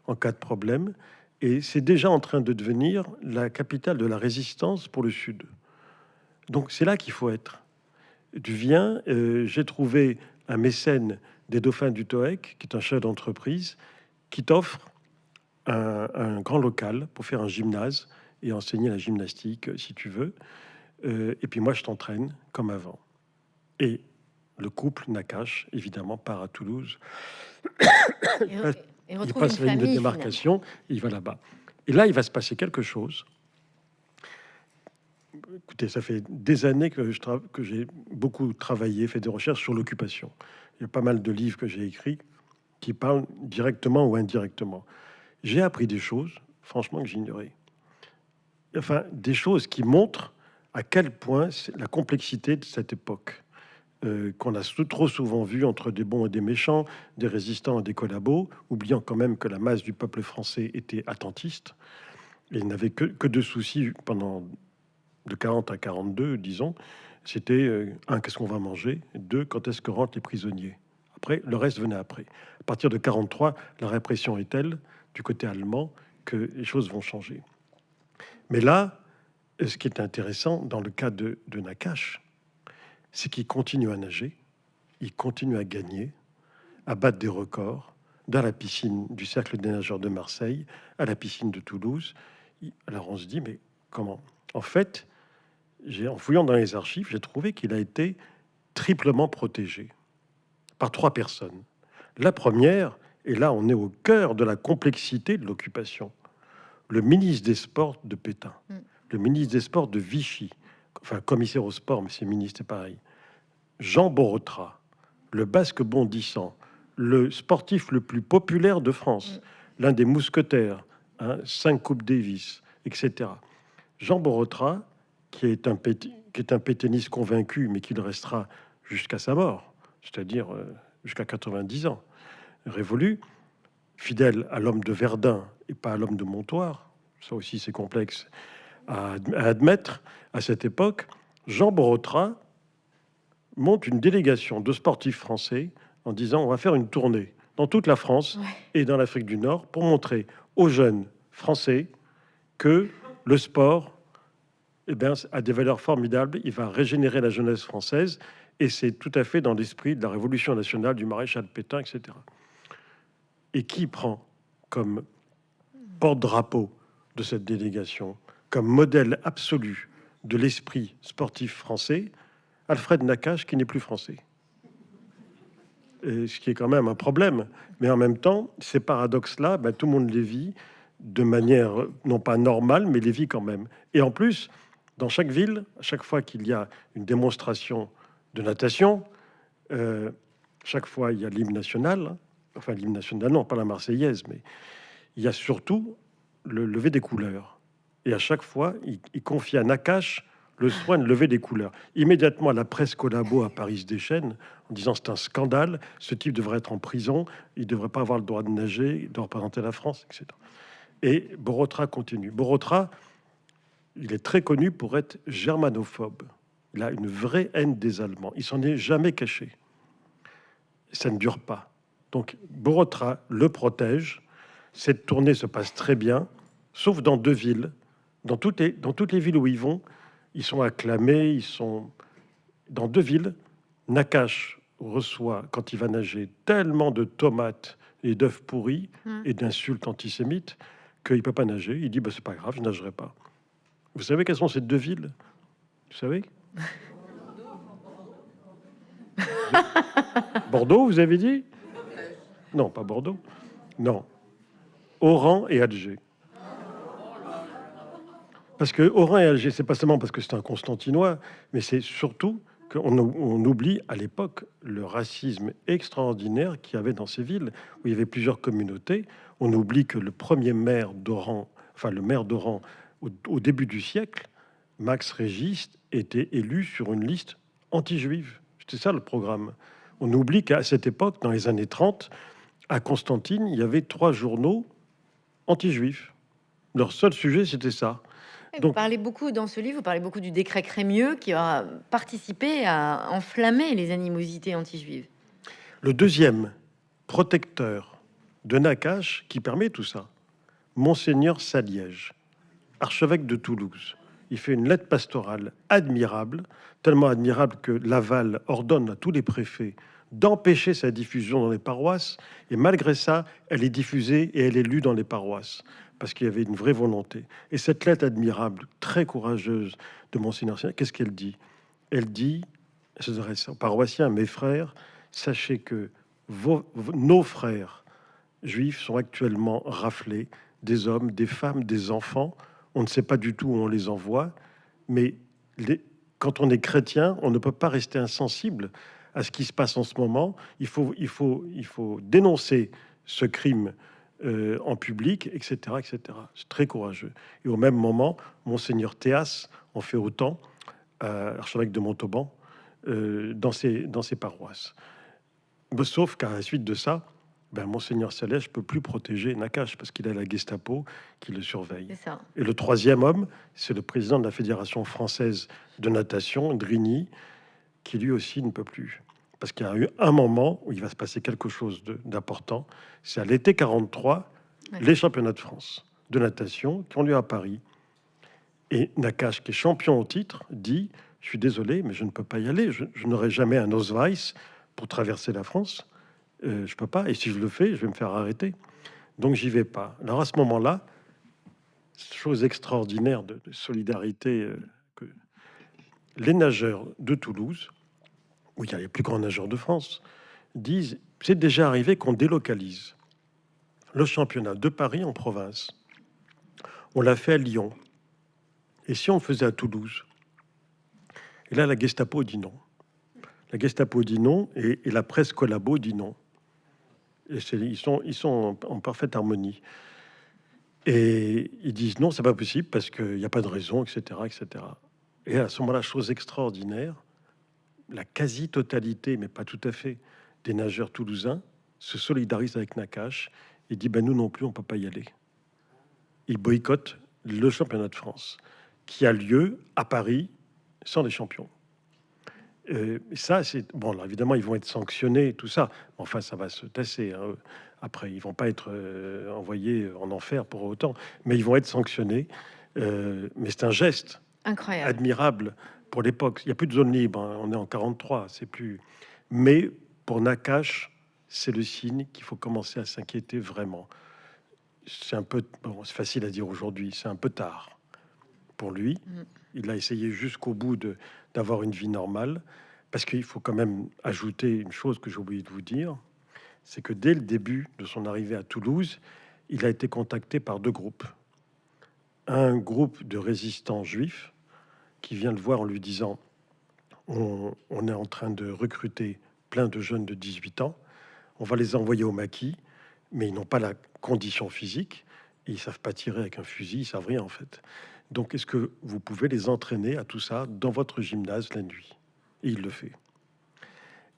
en cas de problème, et c'est déjà en train de devenir la capitale de la résistance pour le Sud. Donc c'est là qu'il faut être. Tu viens, euh, j'ai trouvé un mécène des dauphins du TOEC, qui est un chef d'entreprise, qui t'offre un, grand local pour faire un gymnase et enseigner la gymnastique, si tu veux. Euh, et puis moi, je t'entraîne comme avant. Et le couple Nakash, évidemment, part à Toulouse. Il passe la ligne de démarcation, il va là-bas. Et là, il va se passer quelque chose. Écoutez, ça fait des années que j'ai beaucoup travaillé, fait des recherches sur l'occupation. Il y a pas mal de livres que j'ai écrits qui parlent directement ou indirectement. J'ai appris des choses, franchement, que j'ignorais. Enfin, des choses qui montrent à quel point la complexité de cette époque. Euh, qu'on a trop souvent vu entre des bons et des méchants, des résistants et des collabos, oubliant quand même que la masse du peuple français était attentiste et n'avait que, deux soucis pendant de 40 à 42, disons. C'était euh, un, qu'est-ce qu'on va manger? Deux, quand est-ce que rentrent les prisonniers? Après, le reste venait après. À partir de 43, la répression est telle du côté allemand que les choses vont changer. Mais là, ce qui est intéressant dans le cas de, de Nakash, c'est qu'il continue à nager, il continue à gagner, à battre des records dans la piscine du Cercle des nageurs de Marseille, à la piscine de Toulouse. Alors on se dit, mais comment? En fait, en fouillant dans les archives, j'ai trouvé qu'il a été triplement protégé par trois personnes. La première, et là on est au cœur de la complexité de l'occupation, le ministre des Sports de Pétain, mm. le ministre des Sports de Vichy, enfin commissaire au sport, mais c'est ministre, c'est pareil. Jean Borotra, le basque bondissant, le sportif le plus populaire de France, l'un des mousquetaires, hein, cinq coupes Davis, etc. Jean Borotra, qui est un, qui est un pétainiste convaincu, mais qui le restera jusqu'à sa mort, c'est-à-dire euh, jusqu'à 90 ans, révolu, fidèle à l'homme de Verdun et pas à l'homme de Montoire, ça aussi c'est complexe à, admettre à cette époque, Jean Borotra monte une délégation de sportifs français en disant on va faire une tournée dans toute la France et dans l'Afrique du Nord pour montrer aux jeunes français que le sport eh bien, a des valeurs formidables. Il va régénérer la jeunesse française et c'est tout à fait dans l'esprit de la Révolution nationale, du maréchal Pétain, etc. Et qui prend comme porte-drapeau de cette délégation, comme modèle absolu de l'esprit sportif français, Alfred Nakache, qui n'est plus français. ce qui est quand même un problème. Mais en même temps, ces paradoxes-là, ben, tout le monde les vit de manière non pas normale, mais les vit quand même. Et en plus, dans chaque ville, à chaque fois qu'il y a une démonstration de natation, euh, chaque fois il y a l'hymne national, enfin l'hymne national, non, pas la Marseillaise, mais il y a surtout le lever des couleurs. Et à chaque fois, il, confie à Nakache le soin de lever des couleurs. Immédiatement, la presse collabo à Paris se déchaîne en disant c'est un scandale, ce type devrait être en prison, il ne devrait pas avoir le droit de nager, de représenter la France, etc. Et Borotra continue. Borotra, il est très connu pour être germanophobe. Il a une vraie haine des Allemands. Il s'en est jamais caché. Ça ne dure pas. Donc Borotra le protège. Cette tournée se passe très bien, sauf dans deux villes. Dans toutes les, dans toutes les villes où ils vont, ils sont acclamés, ils sont dans deux villes. Nakash reçoit, quand il va nager, tellement de tomates et d'œufs pourris hmm. et d'insultes antisémites qu'il ne peut pas nager. Il dit bah, c'est pas grave, je nagerai pas. Vous savez quelles sont ces deux villes? Vous savez? Bordeaux, vous avez dit? Non, pas Bordeaux. Non. Oran et Alger. Parce que Oran et Alger, c'est pas seulement parce que c'est un Constantinois, mais c'est surtout qu'on on oublie à l'époque le racisme extraordinaire qu'il y avait dans ces villes, où il y avait plusieurs communautés. On oublie que le premier maire d'Oran, enfin le maire d'Oran, au, début du siècle, Max Régis était élu sur une liste anti-juive. C'était ça le programme. On oublie qu'à cette époque, dans les années 30, à Constantine, il y avait trois journaux anti-juifs. Leur seul sujet, c'était ça. Vous parlez beaucoup dans ce livre, vous parlez beaucoup du décret Crémieux qui a participé à enflammer les animosités anti-juives. Le deuxième protecteur de Nakache qui permet tout ça, Monseigneur Saliège, archevêque de Toulouse. Il fait une lettre pastorale admirable, tellement admirable que Laval ordonne à tous les préfets d'empêcher sa diffusion dans les paroisses. Et malgré ça, elle est diffusée et elle est lue dans les paroisses parce qu'il y avait une vraie volonté. Et cette lettre admirable, très courageuse de Monseigneur, qu'est-ce qu'elle dit? Elle dit, elle s'adresse aux paroissiens, mes frères, sachez que nos frères juifs sont actuellement raflés, des hommes, des femmes, des enfants, on ne sait pas du tout où on les envoie, mais quand on est chrétien, on ne peut pas rester insensible à ce qui se passe en ce moment. Il faut, dénoncer ce crime euh, en public, etc., etc. C'est très courageux. Et au même moment, monseigneur Théas en fait autant, euh, archevêque de Montauban, euh, dans ses dans ses paroisses. Sauf qu'à la suite de ça, ben, Monseigneur Salèche peut plus protéger Nakache parce qu'il a la Gestapo qui le surveille. Et le troisième homme, c'est le président de la Fédération française de natation, Drigny, qui lui aussi ne peut plus. Parce qu'il y a eu un moment où il va se passer quelque chose d'important. C'est à l'été 43, les championnats de France de natation qui ont lieu à Paris. Et Nakache, qui est champion au titre, dit Je suis désolé, mais je ne peux pas y aller. Je, je n'aurai jamais un Osweiss pour traverser la France. Euh, je peux pas. Et si je le fais, je vais me faire arrêter. Donc j'y vais pas. Alors à ce moment-là, chose extraordinaire de, solidarité, euh, que les nageurs de Toulouse, où il y a les plus grands nageurs de France, disent c'est déjà arrivé qu'on délocalise le championnat de Paris en province. On l'a fait à Lyon. Et si on le faisait à Toulouse? Et là, la Gestapo dit non. La Gestapo dit non et, et la presse collabo dit non ils sont, ils sont en, parfaite harmonie. Et ils disent non, c'est pas possible parce qu'il n'y a pas de raison, etc., etc. Et à ce moment-là, chose extraordinaire, la quasi-totalité, mais pas tout à fait, des nageurs toulousains se solidarisent avec Nakache et dit ben nous non plus, on peut pas y aller. Ils boycottent le championnat de France qui a lieu à Paris sans les champions. Euh, ça, c'est bon. Alors, évidemment, ils vont être sanctionnés, tout ça. Enfin, ça va se tasser. hein. Après, ils vont pas être euh, envoyés en enfer pour autant, mais ils vont être sanctionnés. Euh, mais c'est un geste Incroyable. admirable pour l'époque. Il n'y a plus de zone libre. hein. On est en 43. C'est plus. Mais pour Nakash, c'est le signe qu'il faut commencer à s'inquiéter vraiment. C'est un peu. Bon, c'est facile à dire aujourd'hui. C'est un peu tard pour lui. Mm. Il a essayé jusqu'au bout de d'avoir une vie normale, parce qu'il faut quand même ajouter une chose que j'ai oublié de vous dire, c'est que dès le début de son arrivée à Toulouse, il a été contacté par deux groupes. Un groupe de résistants juifs qui vient le voir en lui disant on, est en train de recruter plein de jeunes de 18 ans, on va les envoyer au maquis, mais ils n'ont pas la condition physique, ils savent pas tirer avec un fusil, ils savent rien en fait. Donc, est-ce que vous pouvez les entraîner à tout ça dans votre gymnase la nuit? Et il le fait.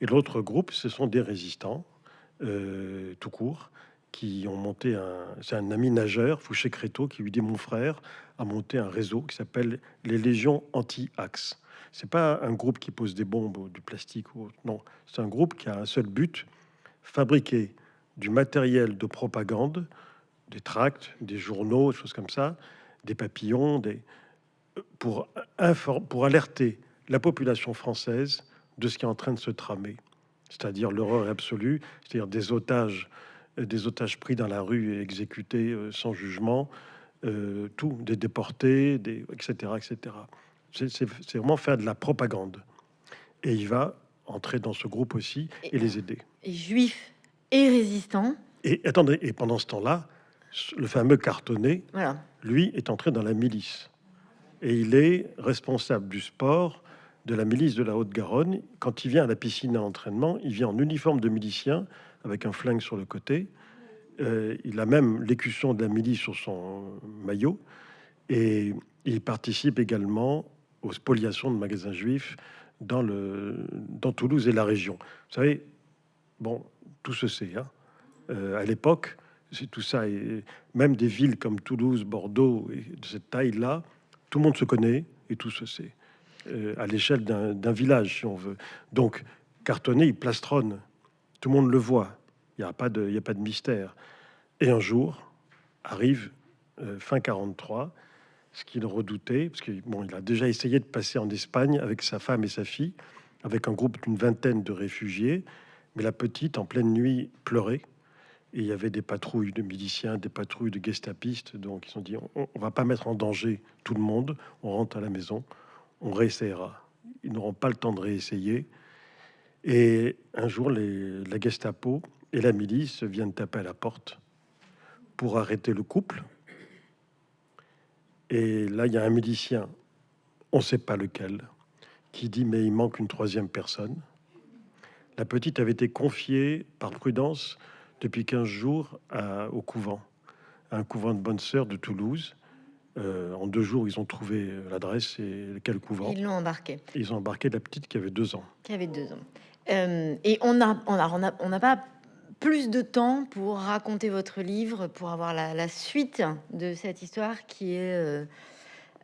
Et l'autre groupe, ce sont des résistants, euh, tout court, qui ont monté un. C'est un ami nageur, Fouché Créteau, qui lui dit Mon frère a monté un réseau qui s'appelle les Légions Anti-Axe. C'est pas un groupe qui pose des bombes ou du plastique ou autre. Non, c'est un groupe qui a un seul but fabriquer du matériel de propagande, des tracts, des journaux, des choses comme ça, des papillons, des, pour, pour alerter la population française de ce qui est en train de se tramer, c'est-à-dire l'horreur absolue, c'est-à-dire des otages, des otages pris dans la rue et exécutés euh, sans jugement, euh, tout, des déportés, des, etc., etc. C'est vraiment faire de la propagande. Et il va entrer dans ce groupe aussi et les aider. Et juif et résistant. Et attendez, et pendant ce temps-là, le fameux cartonné, Voilà. lui, est entré dans la milice. Et il est responsable du sport de la milice de la Haute-Garonne. Quand il vient à la piscine à entraînement, il vient en uniforme de milicien, avec un flingue sur le côté. Euh, il a même l'écusson de la milice sur son maillot. Et il participe également aux spoliations de magasins juifs dans, le, dans Toulouse et la région. Vous savez, bon, tout se sait. hein. Euh, à l'époque, c'est tout ça. Et même des villes comme Toulouse, Bordeaux, et de cette taille-là, tout le monde se connaît et tout se sait. Euh, à l'échelle d'un village, si on veut. Donc, cartonné, il plastronne. Tout le monde le voit. Il n'y a, pas de- mystère. Et un jour, arrive euh, fin 43, ce qu'il redoutait, parce qu'il bon, a déjà essayé de passer en Espagne avec sa femme et sa fille, avec un groupe d'une vingtaine de réfugiés, mais la petite, en pleine nuit, pleurait. Et il y avait des patrouilles de miliciens, des patrouilles de gestapistes, donc ils ont dit on, on va pas mettre en danger tout le monde, on rentre à la maison, on réessayera. Ils n'auront pas le temps de réessayer. Et un jour, les, la Gestapo et la milice viennent taper à la porte pour arrêter le couple. Et là, il y a un milicien, on ne sait pas lequel, qui dit mais il manque une troisième personne. La petite avait été confiée par prudence depuis 15 jours à- au couvent, à un couvent de bonnes sœurs de Toulouse. Euh, en deux jours, ils ont trouvé l'adresse et quel couvent. Ils l'ont embarqué, Ils ont embarqué la petite qui avait deux ans. qui avait deux ans. Euh, et on n'a pas plus de temps pour raconter votre livre, pour avoir la, suite de cette histoire qui est euh,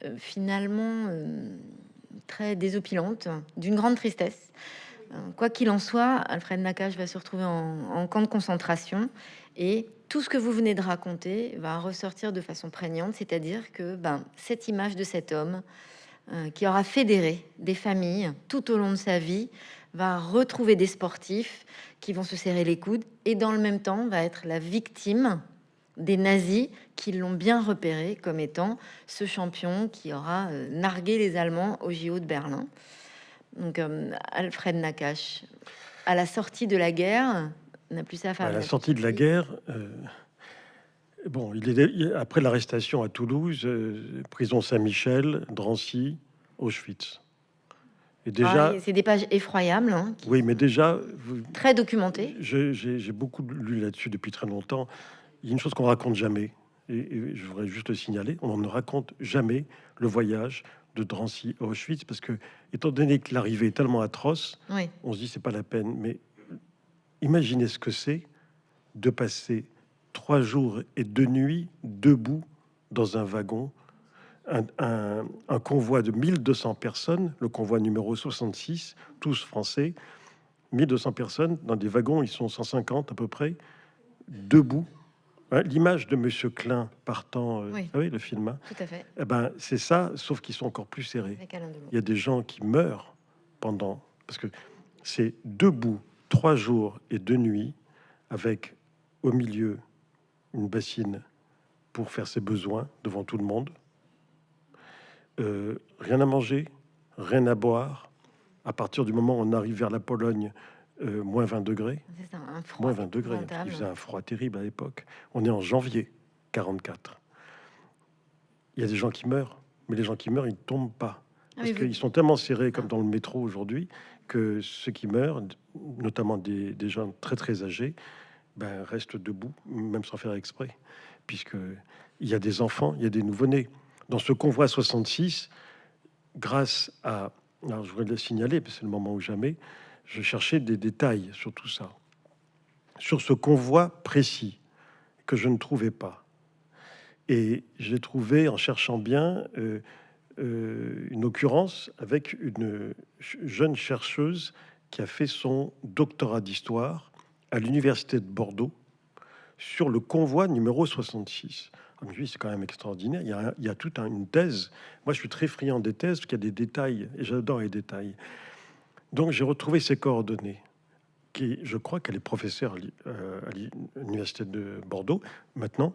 euh, finalement très désopilante, d'une grande tristesse. Quoi qu'il en soit, Alfred Nakache va se retrouver en, camp de concentration et tout ce que vous venez de raconter va ressortir de façon prégnante, c'est-à-dire que ben, cette image de cet homme qui aura fédéré des familles tout au long de sa vie va retrouver des sportifs qui vont se serrer les coudes et dans le même temps va être la victime des nazis qui l'ont bien repéré comme étant ce champion qui aura euh, nargué les Allemands au JO de Berlin. Donc euh, Alfred Nakache, à la sortie de la guerre, n'a plus sa À femme. la sortie de la guerre, euh, bon, il est après l'arrestation à Toulouse, euh, prison Saint-Michel, Drancy, Auschwitz. Et déjà, Ah, c'est des pages effroyables, hein, qui- oui, mais déjà, vous- très documentées. j'ai beaucoup lu là-dessus depuis très longtemps. Il y a une chose qu'on raconte jamais, et, et je voudrais juste le signaler on ne raconte jamais le voyage de Drancy à Auschwitz, parce que, étant donné que l'arrivée est tellement atroce, Oui. on se dit c'est pas la peine. Mais imaginez ce que c'est de passer trois jours et deux nuits debout dans un wagon un, un- un convoi de 1200 personnes, le convoi numéro 66, tous français, 1200 personnes dans des wagons, ils sont 150 à peu près, debout. L'image de Monsieur Klein partant, euh, Oui. vous savez, le film, hein, Tout à fait. eh ben, c'est ça, sauf qu'ils sont encore plus serrés. Il y a des gens qui meurent pendant, parce que c'est debout trois jours et deux nuits, avec au milieu une bassine pour faire ses besoins devant tout le monde. Euh, rien à manger, rien à boire. À partir du moment où on arrive vers la Pologne, euh, moins 20 degrés, ça, un froid moins 20 degrés. Il faisait un froid terrible à l'époque. On est en janvier 44. Il y a des gens qui meurent, mais les gens qui meurent, ils ne tombent pas. Ah, Parce vous- qu'ils sont tellement serrés, comme dans le métro aujourd'hui, que ceux qui meurent, notamment des, des gens très très âgés, ben, restent debout, même sans faire exprès, puisque il y a des enfants, il y a des nouveau-nés. Dans ce convoi 66, grâce à, alors je voudrais le signaler, parce que c'est le moment ou jamais, je cherchais des détails sur tout ça, sur ce convoi précis que je ne trouvais pas. Et j'ai trouvé, en cherchant bien, euh, euh, une occurrence avec une jeune chercheuse qui a fait son doctorat d'histoire à l'université de Bordeaux sur le convoi numéro 66. Ah, mais oui, c'est quand même extraordinaire. Il y a, un- il y a toute un- une thèse. Moi, je suis très friand des thèses parce qu'il y a des détails et j'adore les détails. Donc, j'ai retrouvé ses coordonnées. Qui, je crois qu'elle est professeure à euh, l'université de Bordeaux maintenant.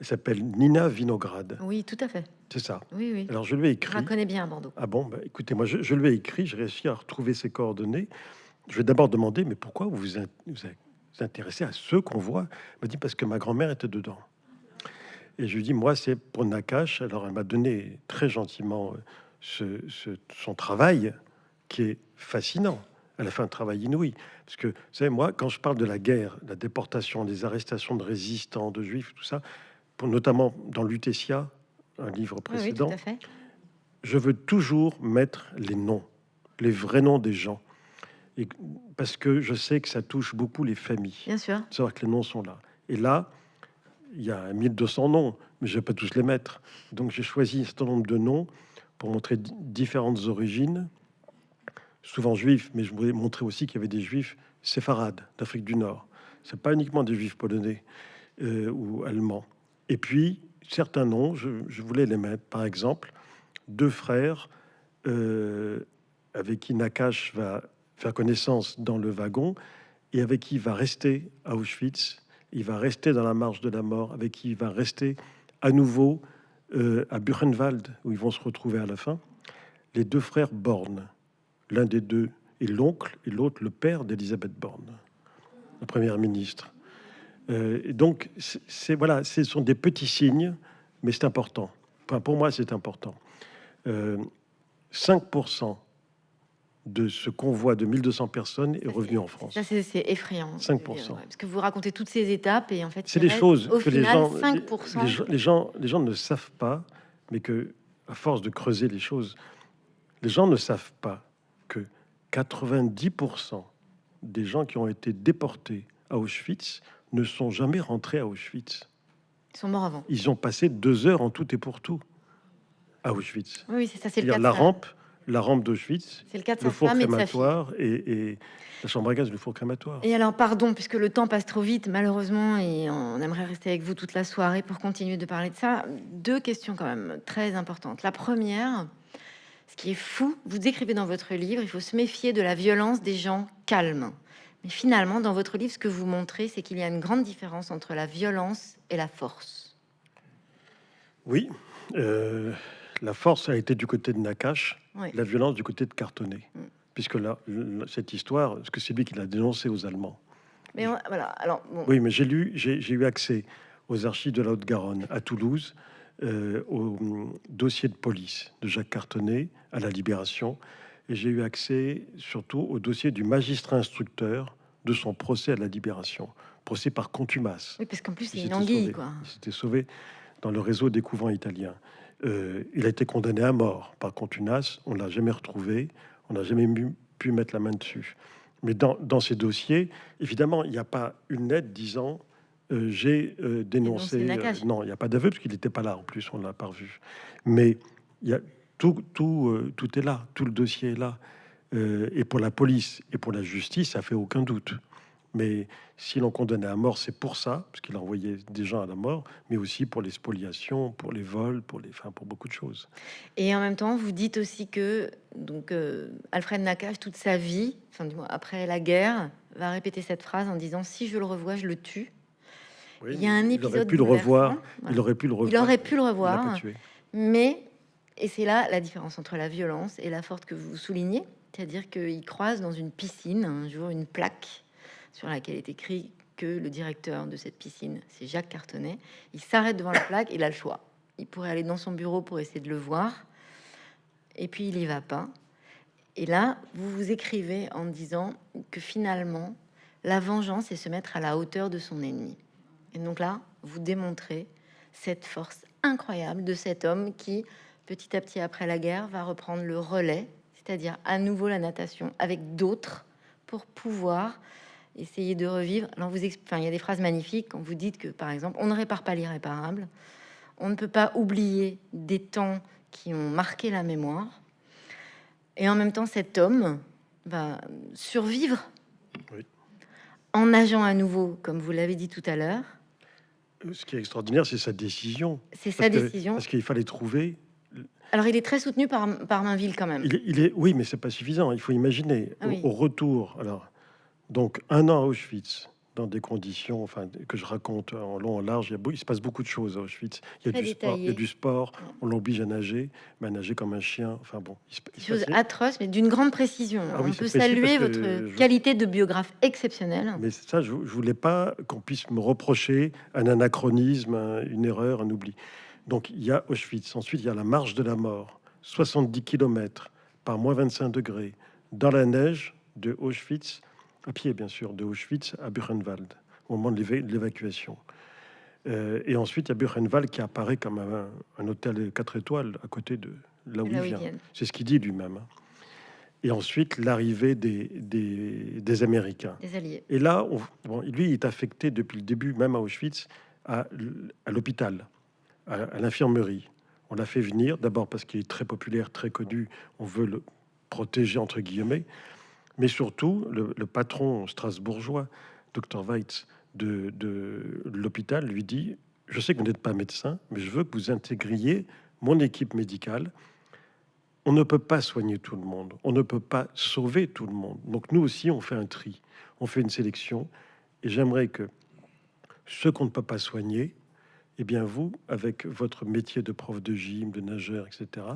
Elle s'appelle Nina Vinograd. Oui, tout à fait. C'est ça. Oui, oui. Alors, je lui ai Je écrit. la connais bien à Bordeaux. Ah bon, bah, écoutez, moi je, je lui ai écrit, j'ai réussi à retrouver ses coordonnées. Je vais d'abord demander, mais pourquoi vous vous, intéressez à ce convoi Elle m'a dit, parce que ma grand-mère était dedans. Et je lui dis, moi c'est pour Nakash. Alors elle m'a donné très gentiment euh, ce, ce- son travail qui est fascinant. Elle a fait un travail inouï. Parce que, vous savez, moi, quand je parle de la guerre, la déportation, des arrestations de résistants, de juifs, tout ça, pour, notamment dans Lutetia, un livre Oui, oui, précédent, je veux toujours mettre les noms, les vrais noms des gens. Et, parce que je sais que ça touche beaucoup les familles, Bien sûr. savoir que les noms sont là. Et là, il y a 1200 noms, mais je ne vais pas tous les mettre. Donc j'ai choisi un certain nombre de noms pour montrer di- différentes origines, souvent juifs, mais je voulais montrer aussi qu'il y avait des juifs séfarades d'Afrique du Nord. C'est pas uniquement des juifs polonais euh, ou allemands. Et puis, certains noms, je, je voulais les mettre. Par exemple, deux frères euh, avec qui Nakash va faire connaissance dans le wagon et avec qui il va rester à Auschwitz. Il va rester dans la marche de la mort, avec qui il va rester à nouveau euh, à Buchenwald, où ils vont se retrouver à la fin. Les deux frères Born, l'un des deux est l'oncle et l'autre le père d'Elisabeth Born, la première ministre. Euh, donc, voilà, ce sont des petits signes, mais c'est important. Enfin, pour moi, c'est important. Euh, 5% de ce convoi de 1200 personnes est revenu en France. Ça, c'est effrayant. 5%. Ouais, Parce que vous racontez toutes ces étapes et en fait, C'est des choses Au que les final, gens, 5%. les, gens- les gens, les gens ne savent pas, mais que à force de creuser les choses, les gens ne savent pas que 90% des gens qui ont été déportés à Auschwitz ne sont jamais rentrés à Auschwitz. Ils sont morts avant. Ils ont passé deux heures en tout et pour tout à Auschwitz. Oui, c'est ça. C'est le cas la rampe, la rampe d'Auschwitz, C'est le le four crématoire et, et la chambre à gaz, le four crématoire. Et alors, pardon, puisque le temps passe trop vite, malheureusement, et on aimerait rester avec vous toute la soirée pour continuer de parler de ça. Deux questions quand même très importantes. La première, ce qui est fou, vous décrivez dans votre livre, il faut se méfier de la violence des gens calmes. Mais finalement, dans votre livre, ce que vous montrez, c'est qu'il y a une grande différence entre la violence et la force. Oui, euh, la force a été du côté de Nakash, Oui. la violence du côté de Cartonnet. Mm. Puisque là, cette histoire, parce que c'est lui qui l'a dénoncé aux Allemands. Mais on- voilà, alors, bon, Oui, mais j'ai lu, j'ai eu accès aux archives de la Haute-Garonne à Toulouse, euh, au hum, dossier de police de Jacques Cartonnet à la Libération, et j'ai eu accès surtout au dossier du magistrat instructeur de son procès à la Libération, procès par contumace. oui, parce qu'en plus, c'est Il une anguille, sauvé. quoi. Il s'était sauvé dans le réseau des couvents italiens. Euh, il a été condamné à mort par contumace. On l'a jamais retrouvé. On n'a jamais pu mettre la main dessus. Mais dans, dans ces dossiers, évidemment, il n'y a pas une lettre disant euh, j'ai euh, dénoncé. Non, il n'y a pas d'aveu parce qu'il n'était pas là. En plus, on l'a pas revu. Mais il y a tout, tout, tout est là, tout le dossier est là. et pour la police et pour la justice, ça fait aucun doute. Mais si l'on condamnait à mort, c'est pour ça, parce qu'il envoyait des gens à la mort, mais aussi pour les spoliations, pour les vols, pour les, enfin, pour beaucoup de choses. Et en même temps, vous dites aussi que donc Alfred Nakache, toute sa vie, enfin du moins après la guerre, va répéter cette phrase en disant si je le revois, je le tue il y a un épisode. Il aurait pu le revoir. Il aurait pu le revoir. Il aurait pu le revoir. Mais, et c'est là la différence entre la violence et la force que vous soulignez, c'est-à-dire qu'il croise dans une piscine un jour une plaque sur laquelle est écrit que le directeur de cette piscine, c'est Jacques Cartonnet. Il s'arrête devant la plaque, il a le choix. Il pourrait aller dans son bureau pour essayer de le voir, et puis il y va pas. Et là, vous vous écrivez en disant que finalement, la vengeance est se mettre à la hauteur de son ennemi. Et donc là, vous démontrez cette force incroyable de cet homme qui, petit à petit après la guerre, va reprendre le relais, c'est-à-dire à nouveau la natation avec d'autres pour pouvoir essayer de revivre. Alors vous, enfin, il y a des phrases magnifiques quand vous dites que, par exemple, on ne répare pas l'irréparable, on ne peut pas oublier des temps qui ont marqué la mémoire, et en même temps, cet homme va survivre en nageant à nouveau, comme vous l'avez dit tout à l'heure, ce qui est extraordinaire, c'est sa décision. C'est sa décision. parce qu'il fallait trouver. Alors, il est très soutenu par, par Mainville quand même. Il est, oui, mais c'est pas suffisant. Il faut imaginer ah au, retour. Alors, donc un an à Auschwitz, dans des conditions, enfin, que je raconte en long, en large. Il, il se passe beaucoup de choses à Auschwitz. Il y a, du sport, il y a du sport, on l'oblige à nager, mais à nager comme un chien. Enfin bon, il se, choses atroces, mais d'une grande précision. Ah on peut saluer votre qualité de biographe exceptionnelle. Mais ça, je, je voulais pas qu'on puisse me reprocher un anachronisme, une erreur, un oubli. Donc il y a Auschwitz. Ensuite, il y a la marche de la mort, 70 km par moins 25 degrés, dans la neige de Auschwitz à pied bien sûr, de Auschwitz à Buchenwald, au moment de l'évacuation. Euh, et ensuite, il y a Buchenwald qui apparaît comme un, hôtel 4 étoiles à côté de là où, il vient. C'est ce qu'il dit lui-même. Hein. Et ensuite, l'arrivée des, des, Américains. Des alliés. Et là, bon, lui, il est affecté depuis le début, même à Auschwitz, à, à l'hôpital, à, à l'infirmerie. On l'a fait venir, d'abord parce qu'il est très populaire, très connu, on veut le protéger, entre guillemets, mais surtout, le, patron strasbourgeois, Dr Weitz, de, l'hôpital, lui dit Je sais que vous n'êtes pas médecin, mais je veux que vous intégriez mon équipe médicale. On ne peut pas soigner tout le monde, on ne peut pas sauver tout le monde. Donc, nous aussi, on fait un tri, on fait une sélection. Et j'aimerais que ceux qu'on ne peut pas soigner, eh bien, vous, avec votre métier de prof de gym, de nageur, etc.,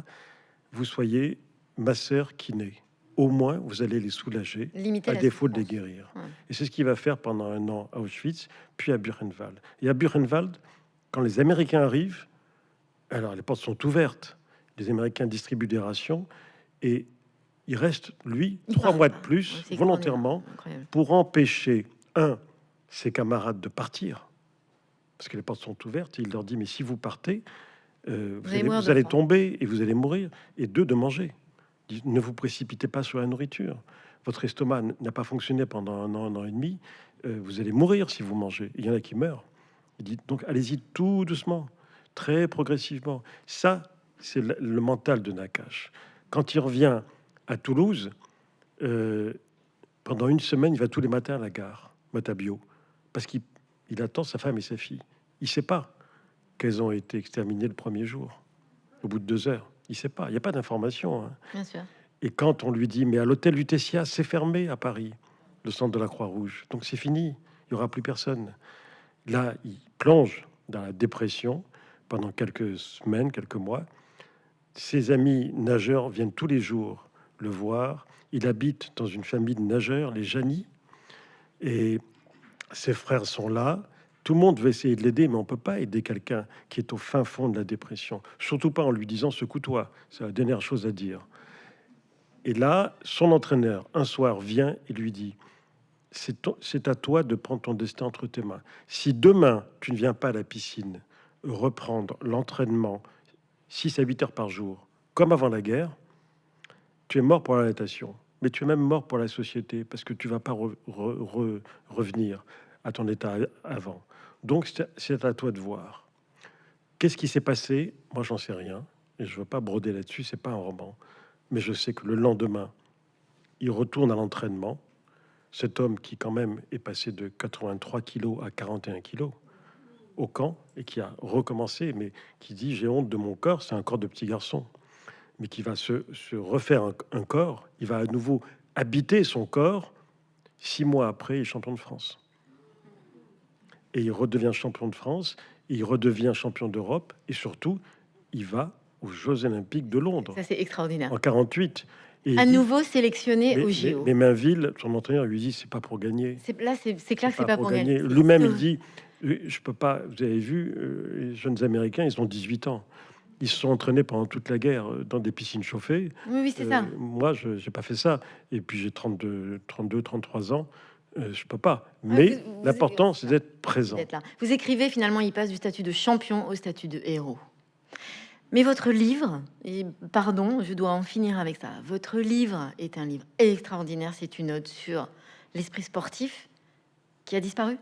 vous soyez masseur kiné au moins vous allez les soulager, à défaut de les guérir. Et c'est ce qu'il va faire pendant un an à Auschwitz, puis à Buchenwald. Et à Buchenwald, quand les Américains arrivent, alors les portes sont ouvertes, les Américains distribuent des rations, et il reste, lui, trois mois de plus, volontairement, pour empêcher, un, ses camarades de partir, parce que les portes sont ouvertes, et il leur dit, mais si vous partez, euh, vous, allez, vous allez tomber et vous allez mourir, et deux, de manger ne vous précipitez pas sur la nourriture. Votre estomac n'a pas fonctionné pendant un an, un an et demi. Euh, vous allez mourir si vous mangez. Il y en a qui meurent. Il dit donc allez-y tout doucement, très progressivement. Ça, c'est le, mental de Nakash. Quand il revient à Toulouse, euh, pendant une semaine, il va tous les matins à la gare, Matabio, parce qu'il attend sa femme et sa fille. Il ne sait pas qu'elles ont été exterminées le premier jour, au bout de deux heures. Il sait pas, il n'y a pas d'information. Hein. Et quand on lui dit, mais à l'hôtel Lutetia, c'est fermé à Paris, le centre de la Croix-Rouge, donc c'est fini, il n'y aura plus personne. Là, il plonge dans la dépression pendant quelques semaines, quelques mois. Ses amis nageurs viennent tous les jours le voir. Il habite dans une famille de nageurs, les Janis, et ses frères sont là. Tout le monde veut essayer de l'aider, mais on peut pas aider quelqu'un qui est au fin fond de la dépression. Surtout pas en lui disant secoue-toi. C'est la dernière chose à dire. Et là, son entraîneur, un soir, vient et lui dit C'est à toi de prendre ton destin entre tes mains. Si demain, tu ne viens pas à la piscine reprendre l'entraînement 6 à 8 heures par jour, comme avant la guerre, tu es mort pour la natation. Mais tu es même mort pour la société parce que tu vas pas revenir à ton état avant. Donc, c'est à toi de voir. Qu'est-ce qui s'est passé? Moi, j'en sais rien. Et je ne veux pas broder là-dessus, c'est pas un roman. Mais je sais que le lendemain, il retourne à l'entraînement. Cet homme qui, quand même, est passé de 83 kilos à 41 kilos au camp et qui a recommencé, mais qui dit J'ai honte de mon corps, c'est un corps de petit garçon, mais qui va se, refaire un, un, corps, il va à nouveau habiter son corps. Six mois après, il est champion de France. Et il redevient champion de France, il redevient champion d'Europe, et surtout, il va aux Jeux Olympiques de Londres. Ça, c'est extraordinaire. En 48. Et à nouveau sélectionné mais, au JO. Mais, Mainville, son entraîneur lui dit c'est pas pour gagner. Là, c'est clair que c'est pas, pour gagner. Lui-même, il dit je peux pas. Vous avez vu, euh, les jeunes Américains, ils ont 18 ans. Ils se sont entraînés pendant toute la guerre euh, dans des piscines chauffées. Oui, oui c'est ça. Euh, moi, je n'ai pas fait ça. Et puis, j'ai 32, 32, 33 ans. Je peux pas. Mais l'important, c'est d'être présent. Là. Vous écrivez, finalement, il passe du statut de champion au statut de héros. Mais votre livre, et pardon, je dois en finir avec ça. Votre livre est un livre extraordinaire. C'est une note sur l'esprit sportif qui a disparu.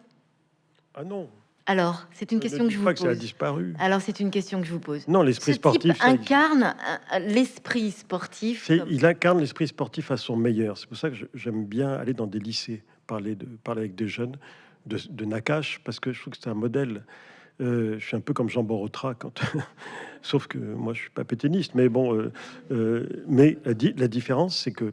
Ah non. Alors, c'est une question que je vous pas pose. Que ça a disparu. Alors, c'est une question que je vous pose. Non, l'esprit sportif incarne euh, l'esprit sportif. Il incarne l'esprit sportif à son meilleur. C'est pour ça que j'aime bien aller dans des lycées, parler de parler avec des jeunes de, de Nakash, parce que je trouve que c'est un modèle. Euh, je suis un peu comme Jean Borotra, sauf que moi je suis pas péténiste, mais bon, euh, euh, mais la, différence c'est que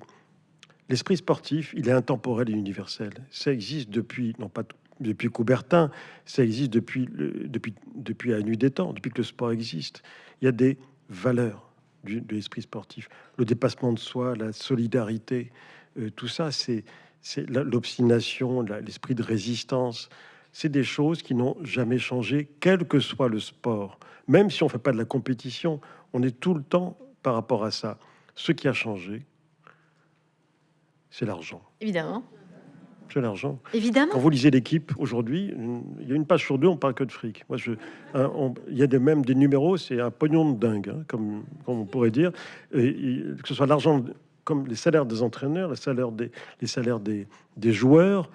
l'esprit sportif, il est intemporel et universel. Ça existe depuis, non pas depuis Coubertin, ça existe depuis, depuis, depuis la nuit des temps, depuis que le sport existe. Il y a des valeurs du, de l'esprit sportif, le dépassement de soi, la solidarité, tout ça, c'est l'obstination, l'esprit de résistance c'est des choses qui n'ont jamais changé, quel que soit le sport. Même si on ne fait pas de la compétition, on est tout le temps par rapport à ça. Ce qui a changé, c'est l'argent. Évidemment. C'est l'argent. Évidemment. Quand vous lisez l'équipe aujourd'hui, il y a une page sur deux, on parle que de fric. Moi, je, il y a des, même des numéros, c'est un pognon de dingue, hein, comme, on pourrait dire. Et, que ce soit l'argent, comme les salaires des entraîneurs, les salaires des, les salaires des, des joueurs,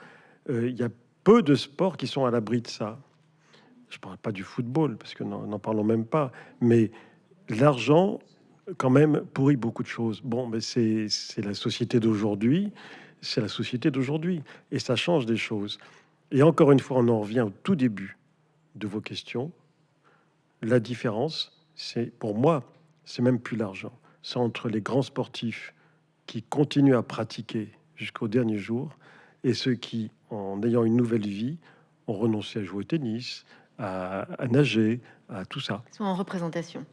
euh, il y a peu de sports qui sont à l'abri de ça. Je parle pas du football, parce que n'en parlons même pas, mais l'argent, quand même, pourrit beaucoup de choses. Bon, mais c'est la société d'aujourd'hui, c'est la société d'aujourd'hui, et ça change des choses. Et encore une fois, on en revient au tout début de vos questions. La différence, c'est pour moi, c'est même plus l'argent. C'est entre les grands sportifs qui continuent à pratiquer jusqu'au dernier jour et ceux qui en ayant une nouvelle vie, ont renoncé à jouer au tennis, à, nager, à tout ça. Ils sont en représentation.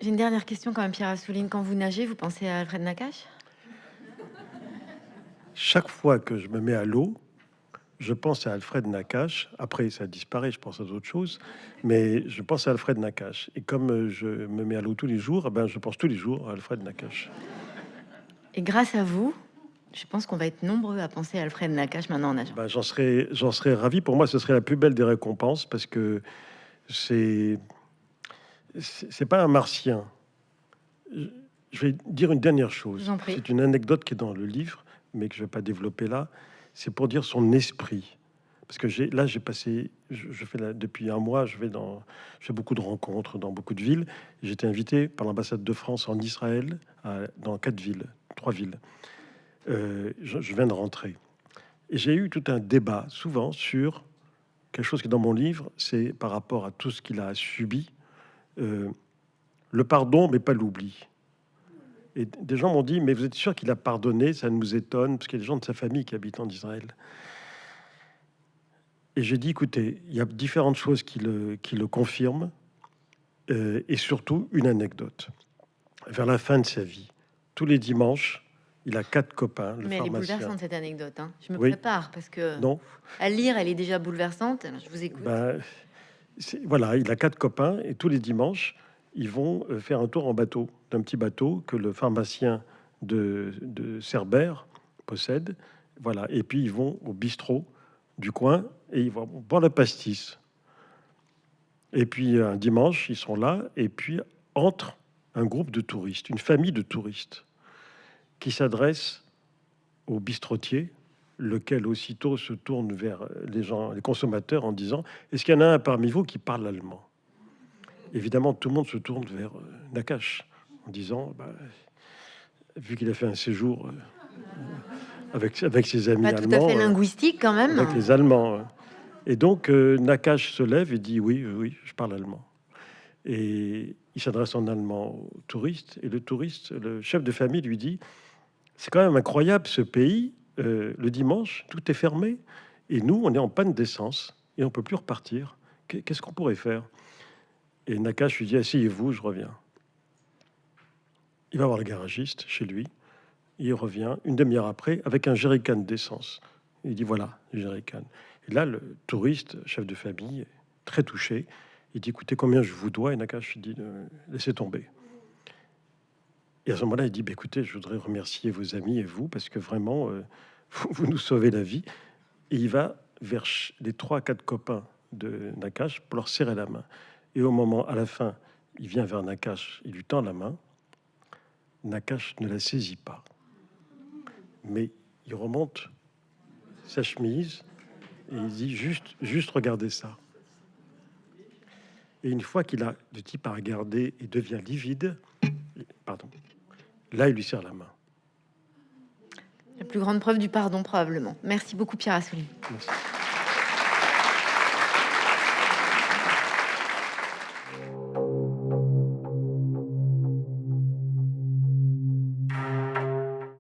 J'ai une dernière question quand même, Pierre Assouline. Quand vous nagez, vous pensez à Alfred Nakache? Chaque fois que je me mets à l'eau, je pense à Alfred Nakache. Après, ça disparaît, je pense à d'autres choses. Mais je pense à Alfred Nakache. Et comme je me mets à l'eau tous les jours, eh ben, je pense tous les jours à Alfred Nakache. Et grâce à vous, je pense qu'on va être nombreux à penser à Alfred Nakache maintenant en nageant. Ben, j'en serais, j'en serais ravi. Pour moi, ce serait la plus belle des récompenses parce que c'est, c'est pas un martien. Je vais dire une dernière chose. C'est une anecdote qui est dans le livre, mais que je vais pas développer là. C'est pour dire son esprit. Parce que là, j'ai passé, je, fais depuis un mois, je vais dans, je fais beaucoup de rencontres dans beaucoup de villes. J'ai été invité par l'ambassade de France en Israël, dans quatre villes, trois villes. Euh, je, viens de rentrer. Et j'ai eu tout un débat, souvent, sur quelque chose qui est dans mon livre, c'est par rapport à tout ce qu'il a subi, euh, le pardon, mais pas l'oubli. Et des gens m'ont dit, mais vous êtes sûr qu'il a pardonné? Ça nous étonne, parce qu'il y a des gens de sa famille qui habitent en Israël. Et j'ai dit, écoutez, il y a différentes choses qui le, qui le confirment, euh, et surtout une anecdote. Vers la fin de sa vie, tous les dimanches, il a quatre copains. Le Mais elle est bouleversante cette anecdote. Hein. Je me prépare parce que non. à lire, elle est déjà bouleversante. je vous écoute. Ben, voilà, il a quatre copains et tous les dimanches, ils vont euh, faire un tour en bateau, d'un petit bateau que le pharmacien de, de Cerbère possède. Voilà, et puis ils vont au bistrot du coin et ils vont boire la pastis. Et puis un dimanche, ils sont là et puis entre un groupe de touristes, une famille de touristes qui s'adresse aux bistrotiers lequel aussitôt se tourne vers les gens, les consommateurs, en disant Est-ce qu'il y en a un parmi vous qui parle allemand? Évidemment, tout le monde se tourne vers euh, Nakash en disant bah, Vu qu'il a fait un séjour euh, avec, avec ses amis Pas allemands, tout à fait euh, linguistique quand même. avec les Allemands. hein. Et donc, euh, Nakash se lève et dit Oui, oui, je parle allemand. Et il s'adresse en allemand au touriste. Et le touriste, le chef de famille, lui dit C'est quand même incroyable ce pays. euh, le dimanche, tout est fermé. Et nous, on est en panne d'essence et on peut plus repartir. Qu'est- Qu'est-ce qu'on pourrait faire? Et Nakash lui dit Asseyez-vous, je reviens. Il va voir le garagiste chez lui. Il revient une demi-heure après avec un jerrycan d'essence. Il dit Voilà, le jerrycan. Et là, le touriste, chef de famille, très touché. Il dit Écoutez, combien je vous dois? Et Nakash dit Euh, Laissez tomber. Et à ce moment-là, il dit bah, Écoutez, je voudrais remercier vos amis et vous, parce que vraiment, euh, vous, nous sauvez la vie. Et il va vers les trois, quatre copains de Nakash pour leur serrer la main. Et au moment, à la fin, il vient vers Nakash, il lui tend la main. Nakash ne la saisit pas. Mais il remonte sa chemise et il dit juste, juste regardez ça. Et une fois qu'il a, le type a regardé et devient livide, pardon, là il lui serre la main. La plus grande preuve du pardon probablement. Merci beaucoup Pierre Assouli. Merci.